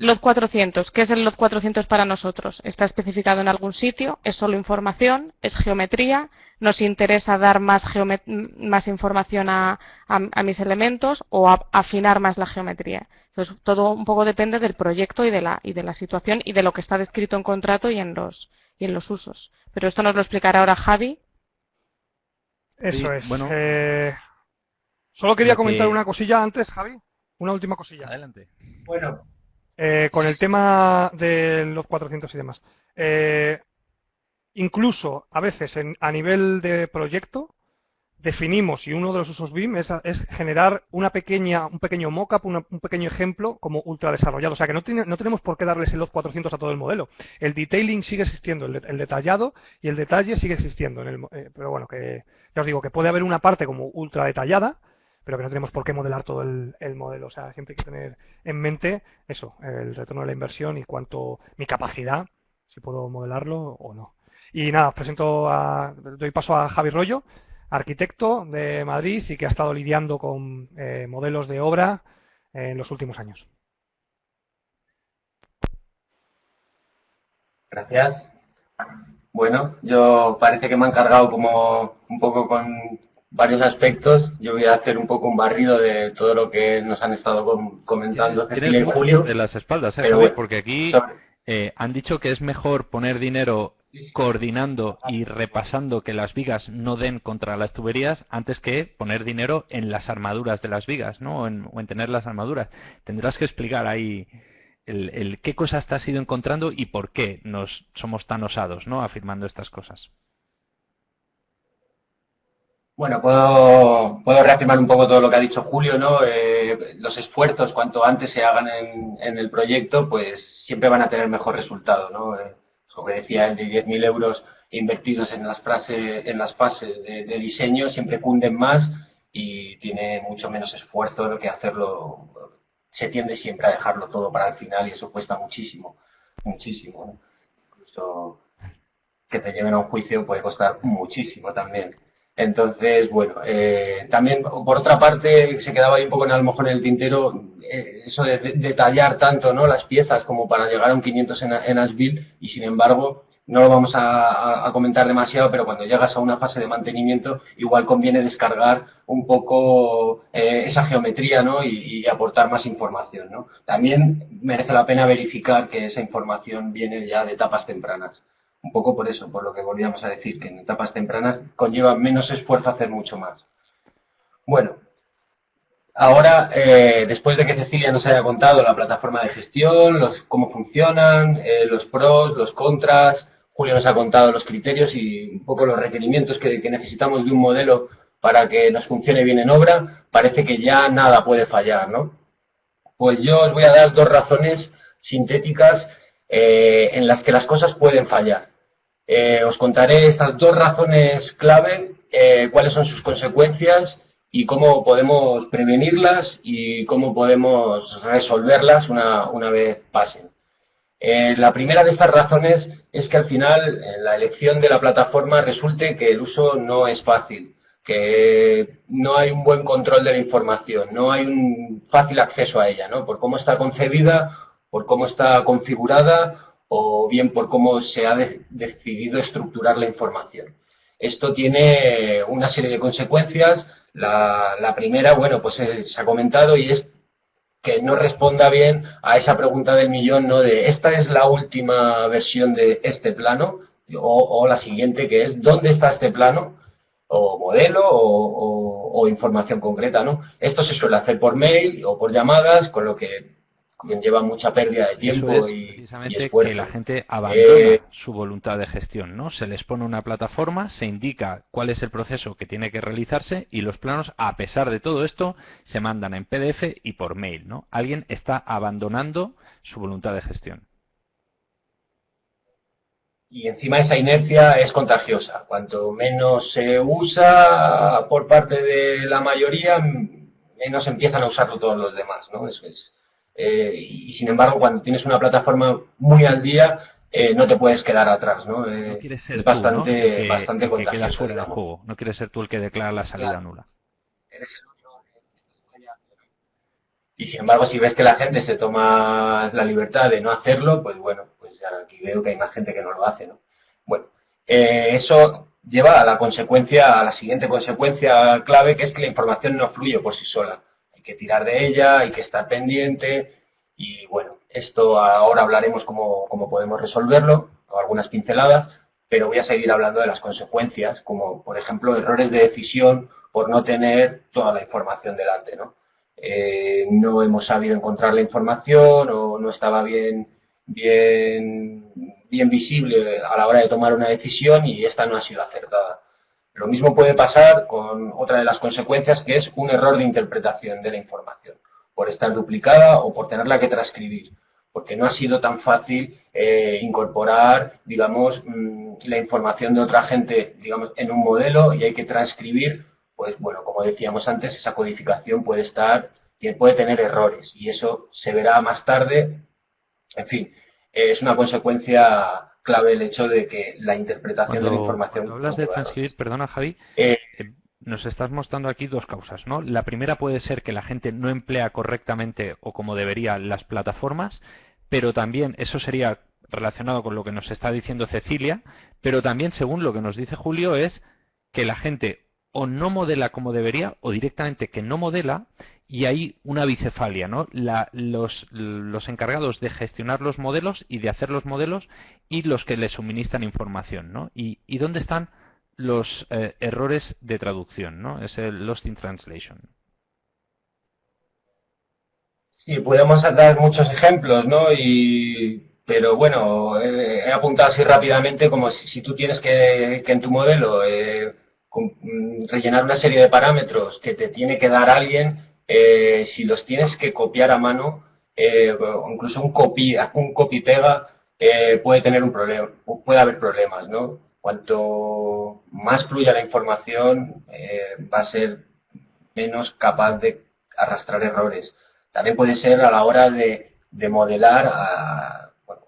Lot 400. ¿Qué es el Lot 400 para nosotros? ¿Está especificado en algún sitio? ¿Es solo información? ¿Es geometría? ¿Nos interesa dar más, más información a, mis elementos o afinar más la geometría? Entonces, todo un poco depende del proyecto y de, la, y de la situación y de lo que está descrito en contrato y en los, y en los usos. Pero esto nos lo explicará ahora Javi. Eso es. Bueno, eh, solo quería comentar una cosilla antes, Javi. Una última cosilla. Adelante. Bueno, eh, con el tema de los 400 y demás. Eh, incluso a veces a nivel de proyecto definimos y uno de los usos BIM es, generar una pequeña, un pequeño mockup, un pequeño ejemplo como ultra desarrollado. O sea que no, no tenemos por qué darles el los 400 a todo el modelo. El detailing sigue existiendo, el, detallado y el detalle sigue existiendo. En el, eh, pero bueno, que ya os digo que puede haber una parte como ultra detallada pero que no tenemos por qué modelar todo el, modelo. O sea, siempre hay que tener en mente eso, el retorno de la inversión y cuánto mi capacidad, si puedo modelarlo o no. Y nada, presento a, doy paso a Javi Rollo, arquitecto de Madrid y que ha estado lidiando con eh, modelos de obra en los últimos años. Gracias. Bueno, yo parece que me han cargado como un poco con varios aspectos. Yo voy a hacer un poco un barrido de todo lo que nos han estado comentando Cecilia y Julio. De las espaldas, ¿eh? porque aquí eh, han dicho que es mejor poner dinero coordinando y repasando que las vigas no den contra las tuberías antes que poner dinero en las armaduras de las vigas, ¿no? O en, tener las armaduras. Tendrás que explicar ahí el, el, qué cosas te has ido encontrando y por qué nos somos tan osados, ¿no? Afirmando estas cosas. Bueno, puedo, reafirmar un poco todo lo que ha dicho Julio, ¿no? Eh, los esfuerzos, cuanto antes se hagan en, el proyecto, pues siempre van a tener mejor resultado, ¿no? Eh, lo que decía, el de 10.000 euros invertidos en las, frases, en las fases de, diseño siempre cunden más y tiene mucho menos esfuerzo que hacerlo. Se tiende siempre a dejarlo todo para el final y eso cuesta muchísimo, muchísimo. Incluso que te lleven a un juicio puede costar muchísimo también. Entonces, bueno, eh, también por otra parte se quedaba ahí un poco en, a lo mejor en el tintero eh, eso de, detallar tanto ¿no? las piezas como para llegar a un 500 en, Asbuild y sin embargo no lo vamos a, comentar demasiado, pero cuando llegas a una fase de mantenimiento, igual conviene descargar un poco eh, esa geometría ¿no? y, aportar más información. ¿no? También merece la pena verificar que esa información viene ya de etapas tempranas. Un poco por eso, por lo que volvíamos a decir, que en etapas tempranas conlleva menos esfuerzo hacer mucho más. Bueno, Ahora, eh, después de que Cecilia nos haya contado la plataforma de gestión, los, cómo funcionan, eh, los pros, los contras, Julio nos ha contado los criterios y un poco los requerimientos que, necesitamos de un modelo para que nos funcione bien en obra, parece que ya nada puede fallar, ¿no? Pues yo os voy a dar dos razones sintéticas eh, en las que las cosas pueden fallar. Os contaré estas dos razones clave, cuáles son sus consecuencias y cómo podemos prevenirlas y cómo podemos resolverlas una, una vez pasen. Eh, la primera de estas razones es que al final la elección de la plataforma resulte que el uso no es fácil, que no hay un buen control de la información, no hay un fácil acceso a ella, ¿no? por cómo está concebida, por cómo está configurada o bien por cómo se ha decidido estructurar la información. Esto tiene una serie de consecuencias la, primera, bueno, pues se ha comentado y es que no responda bien a esa pregunta del millón, ¿no? De esta es la última versión de este plano o, la siguiente que es ¿dónde está este plano? o modelo o, o, información concreta, ¿no? Esto se suele hacer por mail o por llamadas, con lo que lleva mucha pérdida de tiempo y, precisamente que la gente abandona eh, su voluntad de gestión, ¿no? Se les pone una plataforma, se indica cuál es el proceso que tiene que realizarse y los planos, a pesar de todo esto, se mandan en PDF y por mail, ¿no? Alguien está abandonando su voluntad de gestión. Y encima esa inercia es contagiosa. Cuanto menos se usa por parte de la mayoría, menos empiezan a usarlo todos los demás, ¿no? Es, es, eh, y sin embargo, cuando tienes una plataforma muy al día, eh, no te puedes quedar atrás, ¿no? Eh, es bastante, bastante contagioso. juego. No quieres ser tú el que declara la salida nula. Eres el único y sin embargo, si ves que la gente se toma la libertad de no hacerlo, pues bueno, pues aquí veo que hay más gente que no lo hace, ¿no? Bueno, eso lleva a la consecuencia, a la siguiente consecuencia clave, que es que la información no fluye por sí sola hay que tirar de ella, hay que estar pendiente y bueno, esto ahora hablaremos cómo, podemos resolverlo, o algunas pinceladas, pero voy a seguir hablando de las consecuencias, como por ejemplo errores de decisión por no tener toda la información delante, ¿no? Eh, no hemos sabido encontrar la información o no estaba bien, bien, bien visible a la hora de tomar una decisión y esta no ha sido acertada. Lo mismo puede pasar con otra de las consecuencias, que es un error de interpretación de la información, por estar duplicada o por tenerla que transcribir, porque no ha sido tan fácil eh, incorporar, digamos, mm, la información de otra gente, digamos, en un modelo y hay que transcribir, pues bueno, como decíamos antes, esa codificación puede estar, puede tener errores y eso se verá más tarde. En fin, es una consecuencia clave el hecho de que la interpretación de la información... Cuando hablas de transcribir, perdona Javi, eh, eh, nos estás mostrando aquí dos causas, ¿no? La primera puede ser que la gente no emplea correctamente o como debería las plataformas, pero también eso sería relacionado con lo que nos está diciendo Cecilia, pero también según lo que nos dice Julio es que la gente o no modela como debería o directamente que no modela y hay una bicefalia, ¿no? los, los, encargados de gestionar los modelos y de hacer los modelos y los que le suministran información, ¿no? Y, dónde están los eh, errores de traducción, ¿no? Es el Lost in Translation. Sí, podemos dar muchos ejemplos, ¿no? Y, pero bueno, he apuntado así rápidamente como si, tú tienes que, en tu modelo eh, mm, rellenar una serie de parámetros que te tiene que dar alguien, eh, si los tienes que copiar a mano, eh, incluso un copy, un copy pega, eh, puede tener un problema, puede haber problemas, ¿no? Cuanto más fluya la información, va a ser menos capaz de arrastrar errores. También puede ser a la hora de, modelar, bueno,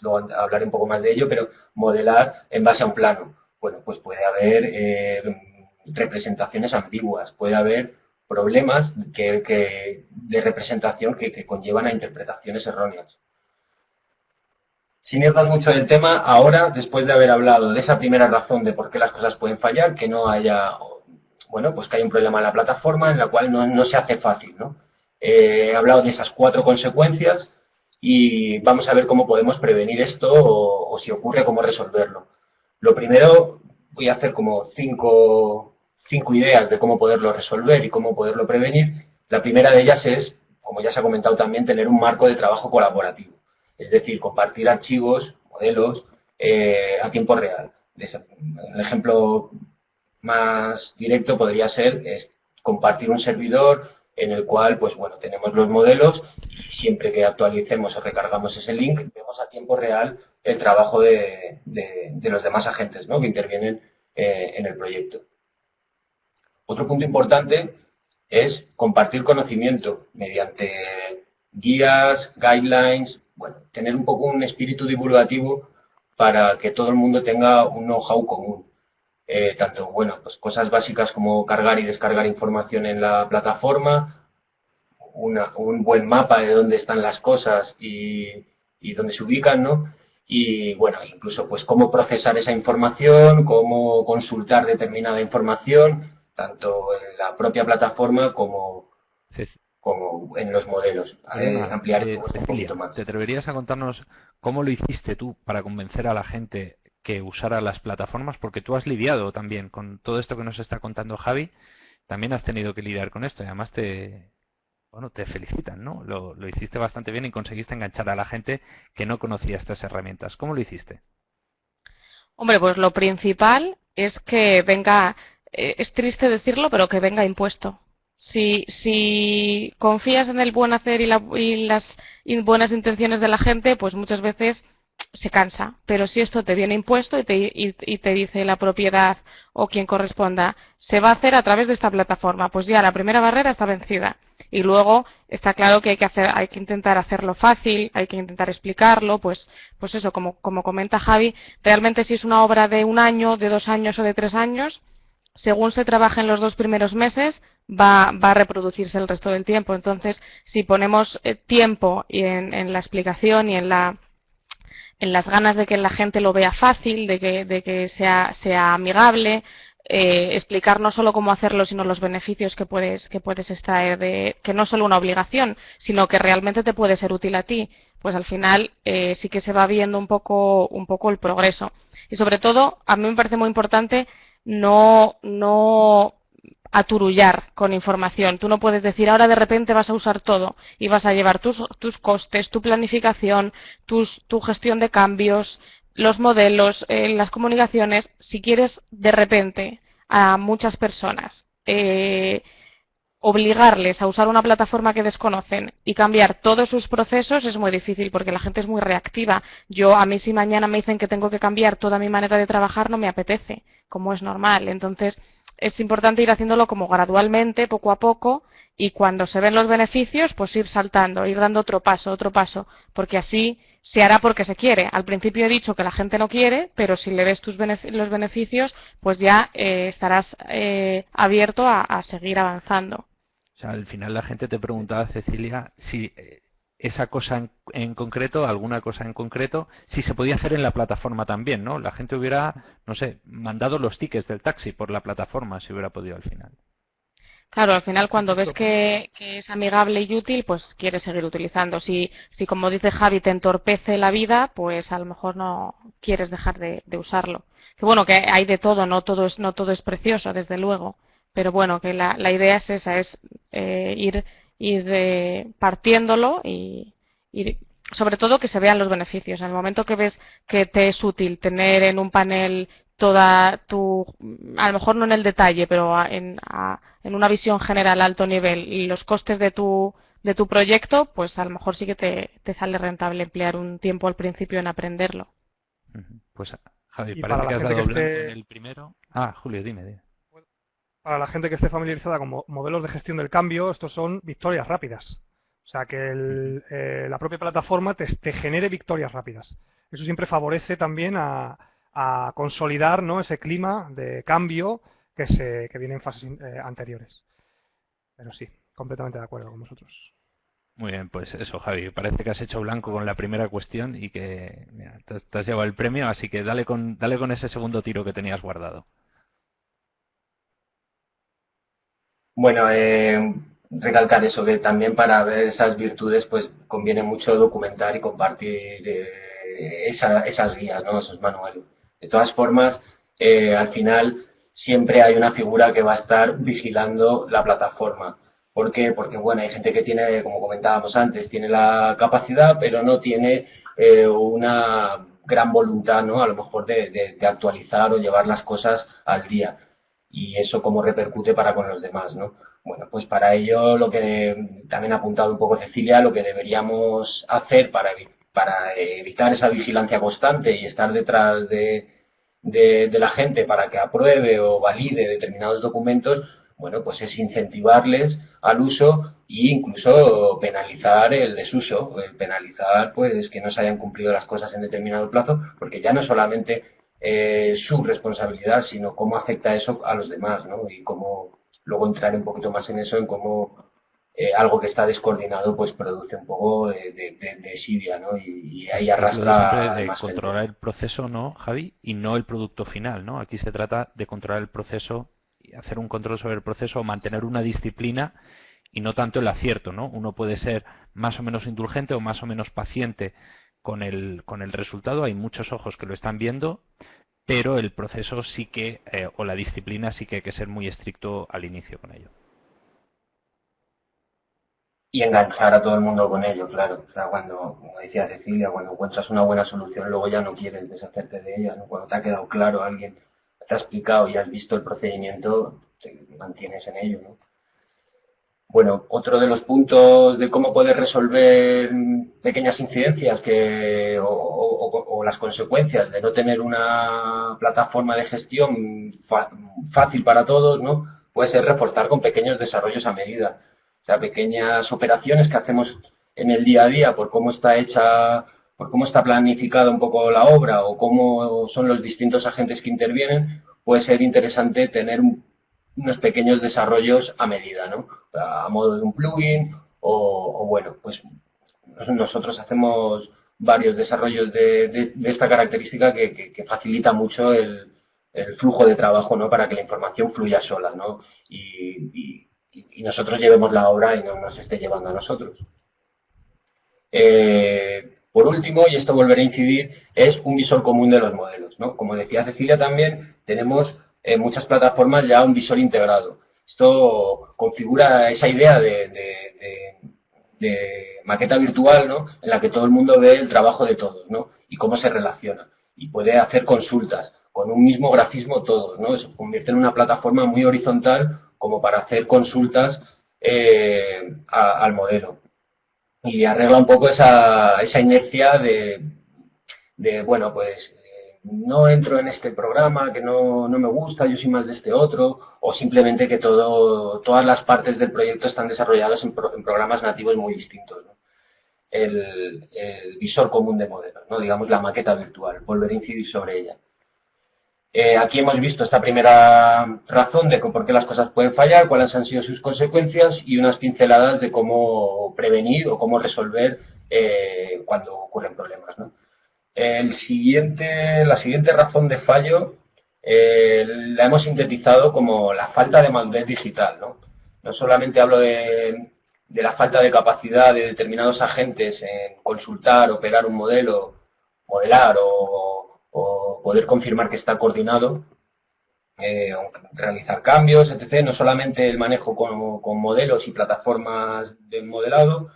luego hablaré un poco más de ello, pero modelar en base a un plano. Bueno, pues puede haber representaciones ambiguas, puede haber problemas que, de representación que, conllevan a interpretaciones erróneas. sin irnos mucho del tema, ahora, después de haber hablado de esa primera razón de por qué las cosas pueden fallar, que no haya, bueno, pues que hay un problema en la plataforma en la cual no, se hace fácil, ¿no? Eh, he hablado de esas cuatro consecuencias y vamos a ver cómo podemos prevenir esto o, si ocurre, cómo resolverlo. Lo primero, voy a hacer como cinco, cinco ideas de cómo poderlo resolver y cómo poderlo prevenir. La primera de ellas es, como ya se ha comentado también, tener un marco de trabajo colaborativo. Es decir, compartir archivos, modelos, eh, a tiempo real. El ejemplo más directo podría ser compartir un servidor en el cual, pues bueno, tenemos los modelos y siempre que actualicemos o recargamos ese link, vemos a tiempo real el trabajo de, los demás agentes ¿no? que intervienen eh, en el proyecto. Otro punto importante es compartir conocimiento mediante guías, guidelines, bueno, tener un poco un espíritu divulgativo para que todo el mundo tenga un know-how común. Eh, tanto, bueno, pues cosas básicas como cargar y descargar información en la plataforma, un buen mapa de dónde están las cosas y, dónde se ubican, ¿no? Y bueno, incluso pues cómo procesar esa información, cómo consultar determinada información, tanto en la propia plataforma como, como en los modelos. ampliar un poquito más. ¿Te atreverías a contarnos cómo lo hiciste tú para convencer a la gente que usara las plataformas, porque tú has lidiado también con todo esto que nos está contando Javi, también has tenido que lidiar con esto y además te, bueno, te felicitan, ¿no? Lo, hiciste bastante bien y conseguiste enganchar a la gente que no conocía estas herramientas. ¿Cómo lo hiciste? Hombre, pues lo principal es que venga, eh, es triste decirlo, pero que venga impuesto. Si, confías en el buen hacer y, y las buenas intenciones de la gente, pues muchas veces se cansa. Pero si esto te viene impuesto y te, te, dice la propiedad o quien corresponda, se va a hacer a través de esta plataforma, pues ya la primera barrera está vencida. Y luego está claro que hay que hacer, hay que intentar hacerlo fácil, hay que intentar explicarlo, pues, pues eso, como, como comenta Javi, realmente si es una obra de un año, de dos años o de tres años, según se trabaja en los dos primeros meses, va, va a reproducirse el resto del tiempo. Entonces, si ponemos eh, tiempo en, en la explicación y en la, en las ganas de que la gente lo vea fácil, de que, de que sea, sea amigable, eh, explicar no solo cómo hacerlo, sino los beneficios que puedes, que puedes extraer de, que no solo una obligación, sino que realmente te puede ser útil a ti, pues al final eh, sí que se va viendo un poco, un poco el progreso. Y sobre todo, a mí me parece muy importante no, no aturullar con información. Tú no puedes decir ahora de repente vas a usar todo y vas a llevar tus, tus costes, tu planificación, tus, tu gestión de cambios, los modelos, eh, las comunicaciones. Si quieres de repente a muchas personas eh, obligarles a usar una plataforma que desconocen y cambiar todos sus procesos es muy difícil porque la gente es muy reactiva. Yo, a mí si mañana me dicen que tengo que cambiar toda mi manera de trabajar, no me apetece, como es normal. Entonces, es importante ir haciéndolo como gradualmente, poco a poco, y cuando se ven los beneficios, pues ir saltando, ir dando otro paso, otro paso, porque así se hará porque se quiere. Al principio he dicho que la gente no quiere, pero si le ves tus los beneficios, pues ya eh, estarás eh, abierto a, seguir avanzando. O sea, al final la gente te preguntaba, Cecilia, si eh, esa cosa en, concreto, alguna cosa en concreto, si se podía hacer en la plataforma también, ¿no? La gente hubiera, no sé, mandado los tickets del taxi por la plataforma si hubiera podido al final. Claro, al final cuando ves que, es amigable y útil, pues quieres seguir utilizando. Si, si como dice Javi, te entorpece la vida, pues a lo mejor no quieres dejar de, usarlo. Que bueno, que hay de todo, no todo es, no todo es precioso, desde luego. Pero bueno, que la, la idea es esa, es eh, ir ir de, partiéndolo y, sobre todo que se vean los beneficios. En el momento que ves que te es útil tener en un panel toda tu, a lo mejor no en el detalle, pero en, en una visión general alto nivel y los costes de tu, de tu proyecto, pues a lo mejor sí que te, te sale rentable emplear un tiempo al principio en aprenderlo. Pues Javi, parece que has dado en el primero. Ah, Julio, dime. dime para la gente que esté familiarizada con modelos de gestión del cambio, estos son victorias rápidas. O sea, que eh, la propia plataforma te, genere victorias rápidas. Eso siempre favorece también a, consolidar ¿no? ese clima de cambio que, se, viene en fases eh, anteriores. Pero sí, completamente de acuerdo con vosotros. Muy bien, pues eso, Javi. Parece que has hecho blanco con la primera cuestión y que te, has llevado el premio, así que dale con, dale con ese segundo tiro que tenías guardado. Bueno, eh, recalcar eso, que también para ver esas virtudes, pues conviene mucho documentar y compartir eh, esas guías, ¿no? esos manuales. De todas formas, eh, al final siempre hay una figura que va a estar vigilando la plataforma. ¿Por qué? Porque, bueno, hay gente que tiene, como comentábamos antes, tiene la capacidad, pero no tiene eh, una gran voluntad, ¿no? A lo mejor de, actualizar o llevar las cosas al día. Y eso cómo repercute para con los demás, ¿no? Bueno, pues para ello lo que también ha apuntado un poco Cecilia, lo que deberíamos hacer para, para evitar esa vigilancia constante y estar detrás de, de, la gente para que apruebe o valide determinados documentos, bueno, pues es incentivarles al uso e incluso penalizar el desuso, el penalizar pues que no se hayan cumplido las cosas en determinado plazo, porque ya no solamente eh, su responsabilidad, sino cómo afecta eso a los demás, ¿no? Y cómo luego entrar un poquito más en eso, en cómo eh, algo que está descoordinado pues produce un poco de, de, ¿no? Y, ahí arrastra de controlar el proceso, ¿no, Javi? Y no el producto final, ¿no? Aquí se trata de controlar el proceso y hacer un control sobre el proceso o mantener una disciplina y no tanto el acierto, ¿no? Uno puede ser más o menos indulgente o más o menos paciente con el, con el resultado, hay muchos ojos que lo están viendo, pero el proceso sí que, eh, o la disciplina sí que hay que ser muy estricto al inicio con ello y enganchar a todo el mundo con ello, claro. O sea, cuando, como decía Cecilia, cuando encuentras una buena solución, luego ya no quieres deshacerte de ella, ¿no? Cuando te ha quedado claro, alguien te ha explicado y has visto el procedimiento, te mantienes en ello, ¿no? Bueno, otro de los puntos de cómo poder resolver pequeñas incidencias que, o, las consecuencias de no tener una plataforma de gestión fácil para todos, ¿no? Puede ser reforzar con pequeños desarrollos a medida pequeñas operaciones que hacemos en el día a día por cómo está hecha, por cómo está planificada un poco la obra o cómo son los distintos agentes que intervienen, puede ser interesante tener unos pequeños desarrollos a medida, ¿no? A modo de un plugin o, bueno, pues nosotros hacemos varios desarrollos de, esta característica que, facilita mucho el, flujo de trabajo, ¿no? Para que la información fluya sola, ¿no? y nosotros llevemos la obra y no nos esté llevando a nosotros. Eh, por último, y esto volverá a incidir, es un visor común de los modelos. Como decía Cecilia también, tenemos en muchas plataformas ya un visor integrado. Esto configura esa idea de, maqueta virtual ¿no? en la que todo el mundo ve el trabajo de todos ¿no? y cómo se relaciona. Y puede hacer consultas con un mismo grafismo todos. ¿no? Se convierte en una plataforma muy horizontal como para hacer consultas eh, al modelo. Y arregla un poco esa, esa inercia de, de, bueno, pues no entro en este programa, que no, no, me gusta, yo soy más de este otro, o simplemente que todo, todas las partes del proyecto están desarrolladas en, programas nativos muy distintos. El, el, visor común de modelos, ¿no? digamos la maqueta virtual, volver a incidir sobre ella. Eh, aquí hemos visto esta primera razón de por qué las cosas pueden fallar, cuáles han sido sus consecuencias y unas pinceladas de cómo prevenir o cómo resolver eh, cuando ocurren problemas. El siguiente, la siguiente razón de fallo eh, la hemos sintetizado como la falta de madurez digital. No, no solamente hablo de, la falta de capacidad de determinados agentes en consultar, operar un modelo, modelar o poder confirmar que está coordinado, eh, realizar cambios, etc. No solamente el manejo con, modelos y plataformas de modelado,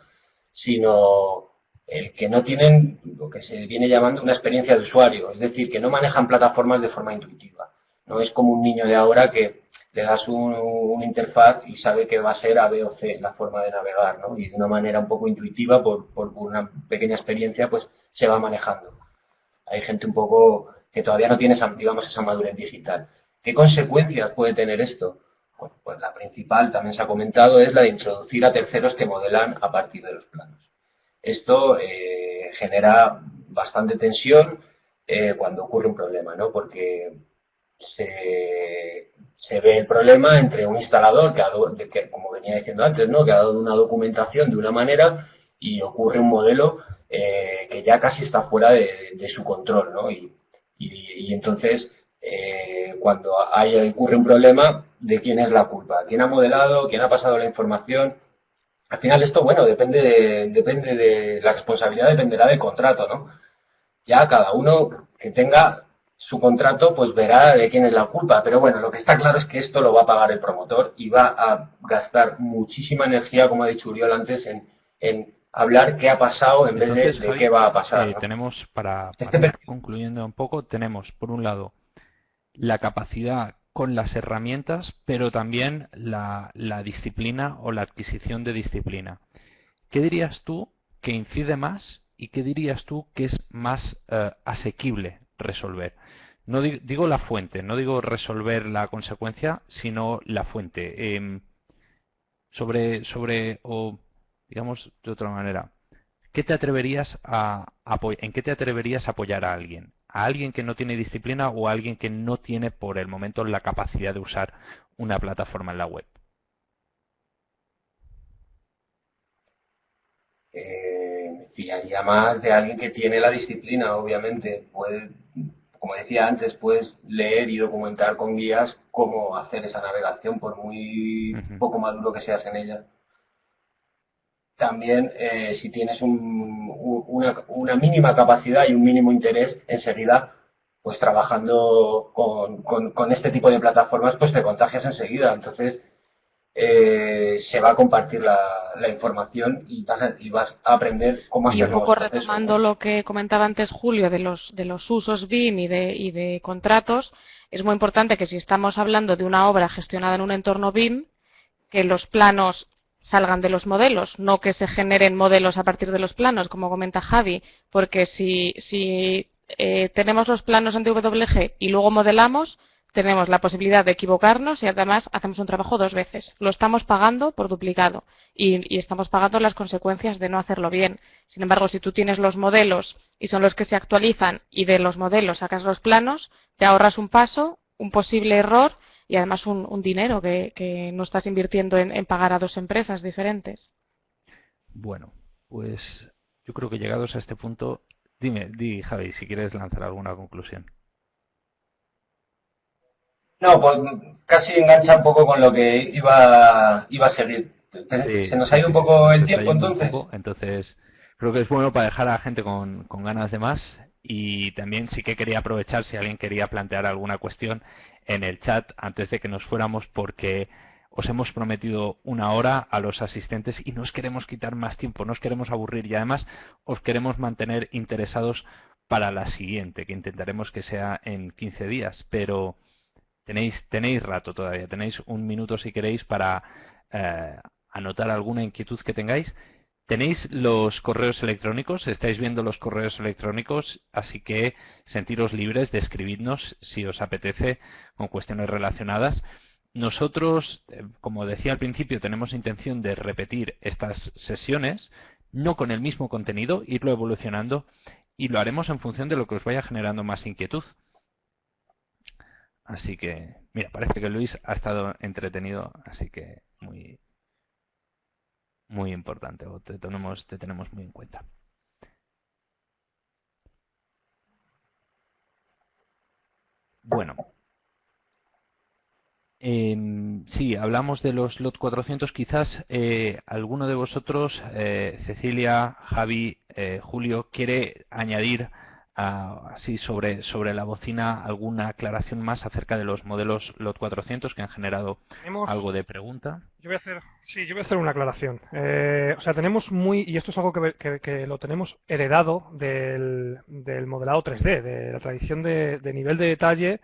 sino el que no tienen lo que se viene llamando una experiencia de usuario, es decir, que no manejan plataformas de forma intuitiva. No es como un niño de ahora que le das un, una interfaz y sabe que va a ser A, B o C la forma de navegar, ¿no? Y de una manera un poco intuitiva, por, una pequeña experiencia, pues se va manejando hay gente un poco que todavía no tiene, esa, digamos, esa madurez digital. ¿Qué consecuencias puede tener esto? Bueno, pues la principal, también se ha comentado, es la de introducir a terceros que modelan a partir de los planos. Esto eh, genera bastante tensión eh, cuando ocurre un problema, ¿no? Porque se, ve el problema entre un instalador que, como venía diciendo antes, ¿no? que ha dado una documentación de una manera y ocurre un modelo eh, que ya casi está fuera de, su control. ¿no? Y, entonces, cuando hay, ocurre un problema, ¿de quién es la culpa? ¿Quién ha modelado? ¿Quién ha pasado la información? Al final esto, bueno, depende de, depende de la responsabilidad, dependerá del contrato, ¿no? Ya cada uno que tenga su contrato, pues verá de quién es la culpa. Pero bueno, lo que está claro es que esto lo va a pagar el promotor y va a gastar muchísima energía, como ha dicho Uriol antes, en, hablar qué ha pasado en vez de, qué va a pasar. Eh, tenemos, para, este concluyendo un poco, tenemos por un lado la capacidad con las herramientas, pero también la, disciplina o la adquisición de disciplina. ¿Qué dirías tú que incide más y qué dirías tú que es más eh, asequible resolver? No digo, la fuente, no digo resolver la consecuencia, sino la fuente. Em, sobre, sobre, o digamos de otra manera, ¿qué te atreverías a, ¿en qué te atreverías a apoyar a alguien? ¿A alguien que no tiene disciplina o a alguien que no tiene por el momento la capacidad de usar una plataforma en la web? Eh, me fiaría más de alguien que tiene la disciplina, obviamente. Puede como decía antes, puedes leer y documentar con guías cómo hacer esa navegación, por muy poco maduro que seas en ella. También, eh, si tienes una, mínima capacidad y un mínimo interés, enseguida, pues trabajando con, con, este tipo de plataformas, pues te contagias enseguida. Entonces, eh, se va a compartir la, información y vas, a, aprender cómo hacerlo. Y un poco retomando lo que comentaba antes Julio de los, de los usos BIM y de, y de contratos, es muy importante que si estamos hablando de una obra gestionada en un entorno BIM, que los planos salgan de los modelos, no que se generen modelos a partir de los planos, como comenta Javi, porque si, si eh, tenemos los planos en DWG y luego modelamos, tenemos la posibilidad de equivocarnos y además hacemos un trabajo dos veces. Lo estamos pagando por duplicado y, estamos pagando las consecuencias de no hacerlo bien. Sin embargo, si tú tienes los modelos y son los que se actualizan y de los modelos sacas los planos, te ahorras un paso, un posible error y además un, dinero que, no estás invirtiendo en, pagar a dos empresas diferentes. Bueno, pues yo creo que llegados a este punto, dime, di Javi, si quieres lanzar alguna conclusión. No, pues casi engancha un poco con lo que iba, iba a seguir. se nos ha ido un poco el tiempo entonces. entonces, creo que es bueno para dejar a la gente con, ganas de más y también sí que quería aprovechar si alguien quería plantear alguna cuestión en el chat antes de que nos fuéramos porque os hemos prometido una hora a los asistentes y no os queremos quitar más tiempo, no os queremos aburrir y además os queremos mantener interesados para la siguiente, que intentaremos que sea en 15 días, pero Tenéis, tenéis rato todavía, tenéis un minuto si queréis para eh, anotar alguna inquietud que tengáis. Tenéis los correos electrónicos, estáis viendo los correos electrónicos, así que sentiros libres de escribirnos si os apetece con cuestiones relacionadas. Nosotros, eh, como decía al principio, tenemos intención de repetir estas sesiones, no con el mismo contenido, irlo evolucionando y lo haremos en función de lo que os vaya generando más inquietud. Así que, mira, parece que Luis ha estado entretenido, así que muy, muy importante, te tenemos, te tenemos muy en cuenta. Bueno, em, sí, hablamos de los LOT 400. Quizás eh, alguno de vosotros, eh, Cecilia, Javi, eh, Julio, quiere añadir así sobre, sobre la bocina alguna aclaración más acerca de los modelos LOT 400 que han generado algo de pregunta. Yo voy a hacer, sí, yo voy a hacer una aclaración. Eh, o sea, tenemos muy, y esto es algo que, lo tenemos heredado del, del, modelado 3D, de la tradición de, nivel de detalle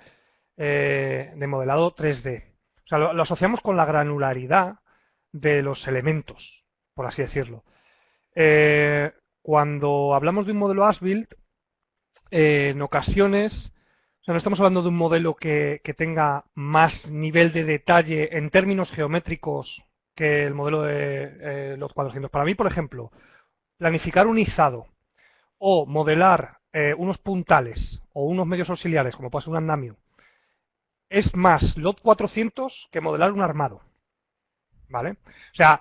eh, de modelado 3D. O sea, lo, asociamos con la granularidad de los elementos, por así decirlo. Eh, cuando hablamos de un modelo as-built, eh, en ocasiones, o sea, no estamos hablando de un modelo que, tenga más nivel de detalle en términos geométricos que el modelo de eh, los 400. Para mí, por ejemplo, planificar un izado o modelar eh, unos puntales o unos medios auxiliares, como puede ser un andamio, es más LOT 400 que modelar un armado. ¿Vale? O sea,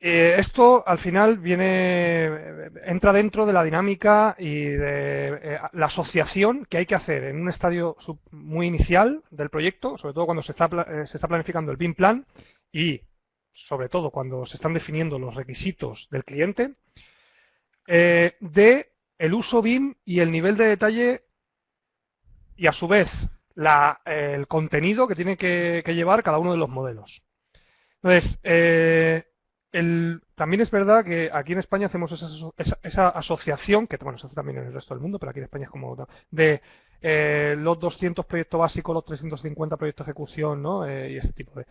eh, esto al final viene, entra dentro de la dinámica y de eh, la asociación que hay que hacer en un estadio muy inicial del proyecto, sobre todo cuando se está, eh, se está planificando el BIM plan y sobre todo cuando se están definiendo los requisitos del cliente, de el uso BIM y el nivel de detalle y a su vez la, el contenido que tiene que, llevar cada uno de los modelos. Entonces, el, también es verdad que aquí en España hacemos esa, asociación, que bueno, se hace también en el resto del mundo, pero aquí en España es como de eh, los 200 proyectos básicos, los 350 proyectos de ejecución, ¿no? Eh, y ese tipo de...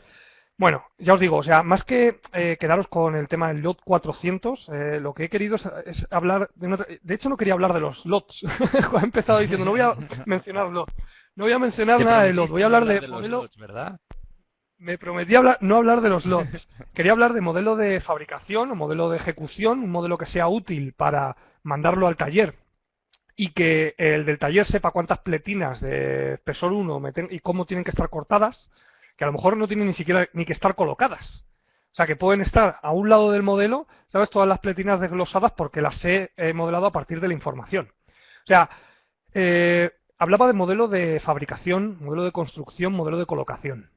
Bueno, ya os digo, o sea, más que eh, quedaros con el tema del lot 400, lo que he querido es, hablar de, de hecho no quería hablar de los lots. *laughs* he empezado diciendo, no voy a *laughs* mencionar lots. No voy a mencionar nada de lots, voy a hablar de, de los lots, ¿verdad? Me prometí no hablar de los lots. *laughs* Quería hablar de modelo de fabricación o modelo de ejecución, un modelo que sea útil para mandarlo al taller y que el del taller sepa cuántas pletinas de espesor 1 y cómo tienen que estar cortadas, que a lo mejor no tienen ni siquiera ni que estar colocadas. O sea, que pueden estar a un lado del modelo, ¿sabes? Todas las pletinas desglosadas porque las he modelado a partir de la información. O sea, eh, hablaba de modelo de fabricación, modelo de construcción, modelo de colocación.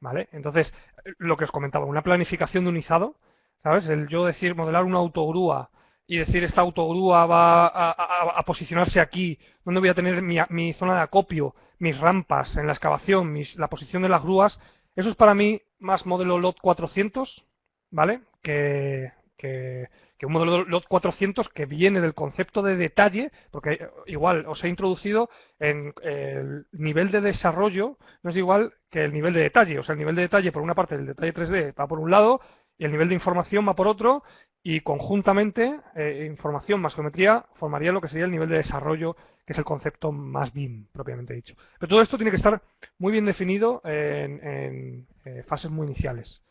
¿Vale? Entonces, lo que os comentaba, una planificación de unizado, ¿sabes? El yo decir, modelar una autogrúa y decir esta autogrúa va a, posicionarse aquí, donde voy a tener mi, zona de acopio, mis rampas en la excavación, la posición de las grúas, eso es para mí más modelo LOT 400, ¿vale? Que, que, que un modelo LOT 400 que viene del concepto de detalle, porque igual os he introducido en el nivel de desarrollo, no es igual que el nivel de detalle. O sea, el nivel de detalle, por una parte, el detalle 3D va por un lado y el nivel de información va por otro y conjuntamente eh, información más geometría formaría lo que sería el nivel de desarrollo, que es el concepto más BIM, propiamente dicho. Pero todo esto tiene que estar muy bien definido en, eh, fases muy iniciales.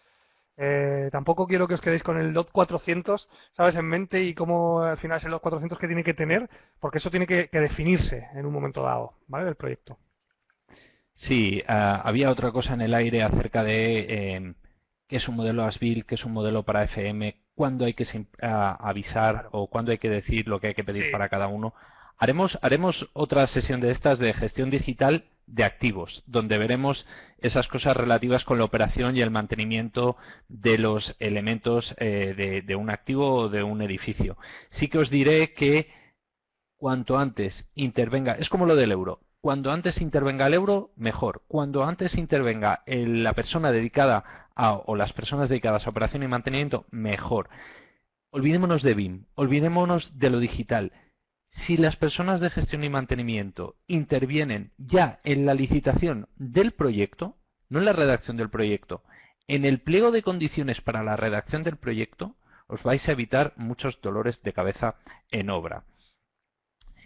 Eh, tampoco quiero que os quedéis con el LOT 400, ¿sabes? En mente y cómo al final es el LOT 400 que tiene que tener, porque eso tiene que, definirse en un momento dado, ¿vale? Del proyecto. Sí, ah, había otra cosa en el aire acerca de eh, qué es un modelo ASBIL, qué es un modelo para FM, cuándo hay que avisar o cuándo hay que decir lo que hay que pedir para cada uno. Haremos, haremos otra sesión de estas de gestión digital de activos, donde veremos esas cosas relativas con la operación y el mantenimiento de los elementos eh, de, un activo o de un edificio. Sí que os diré que cuanto antes intervenga, es como lo del euro, cuando antes intervenga el euro, mejor. Cuando antes intervenga la persona dedicada a, o las personas dedicadas a operación y mantenimiento, mejor. Olvidémonos de BIM, olvidémonos de lo digital si las personas de gestión y mantenimiento intervienen ya en la licitación del proyecto, no en la redacción del proyecto, en el pliego de condiciones para la redacción del proyecto, os vais a evitar muchos dolores de cabeza en obra.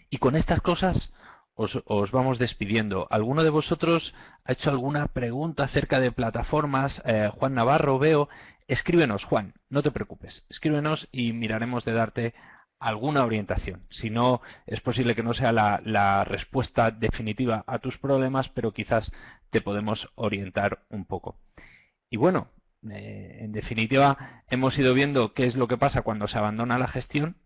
Y con estas cosas os, vamos despidiendo. ¿Alguno de vosotros ha hecho alguna pregunta acerca de plataformas? Eh, Juan Navarro, veo. Escríbenos, Juan, no te preocupes. Escríbenos y miraremos de darte alguna orientación. Si no, es posible que no sea la, respuesta definitiva a tus problemas, pero quizás te podemos orientar un poco. Y bueno, eh, en definitiva, hemos ido viendo qué es lo que pasa cuando se abandona la gestión,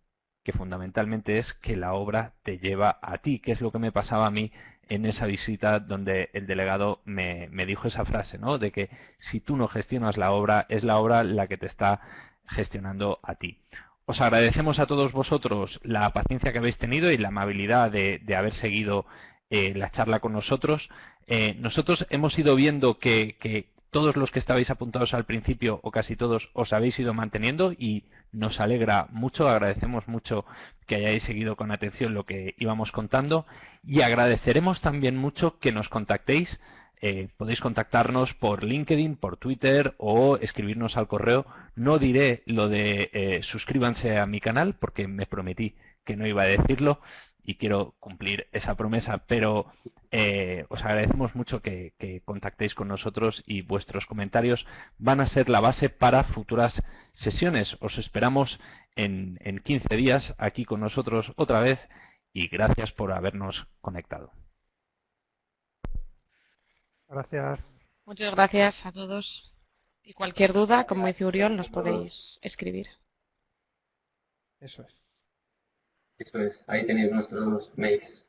que fundamentalmente es que la obra te lleva a ti, que es lo que me pasaba a mí en esa visita donde el delegado me, me dijo esa frase, ¿no? De que si tú no gestionas la obra, es la obra la que te está gestionando a ti. Os agradecemos a todos vosotros la paciencia que habéis tenido y la amabilidad de, haber seguido eh, la charla con nosotros. Eh, nosotros hemos ido viendo que, todos los que estabais apuntados al principio, o casi todos, os habéis ido manteniendo y nos alegra mucho, agradecemos mucho que hayáis seguido con atención lo que íbamos contando y agradeceremos también mucho que nos contactéis eh, podéis contactarnos por LinkedIn, por Twitter o escribirnos al correo. No diré lo de eh, suscríbanse a mi canal porque me prometí que no iba a decirlo y quiero cumplir esa promesa, pero eh, os agradecemos mucho que, contactéis con nosotros y vuestros comentarios van a ser la base para futuras sesiones. Os esperamos en, en 15 días aquí con nosotros otra vez y gracias por habernos conectado. Gracias. Muchas gracias a todos. Y cualquier duda, como dice Uriol, nos podéis escribir. Eso es. Eso es. Ahí tenéis nuestros mails.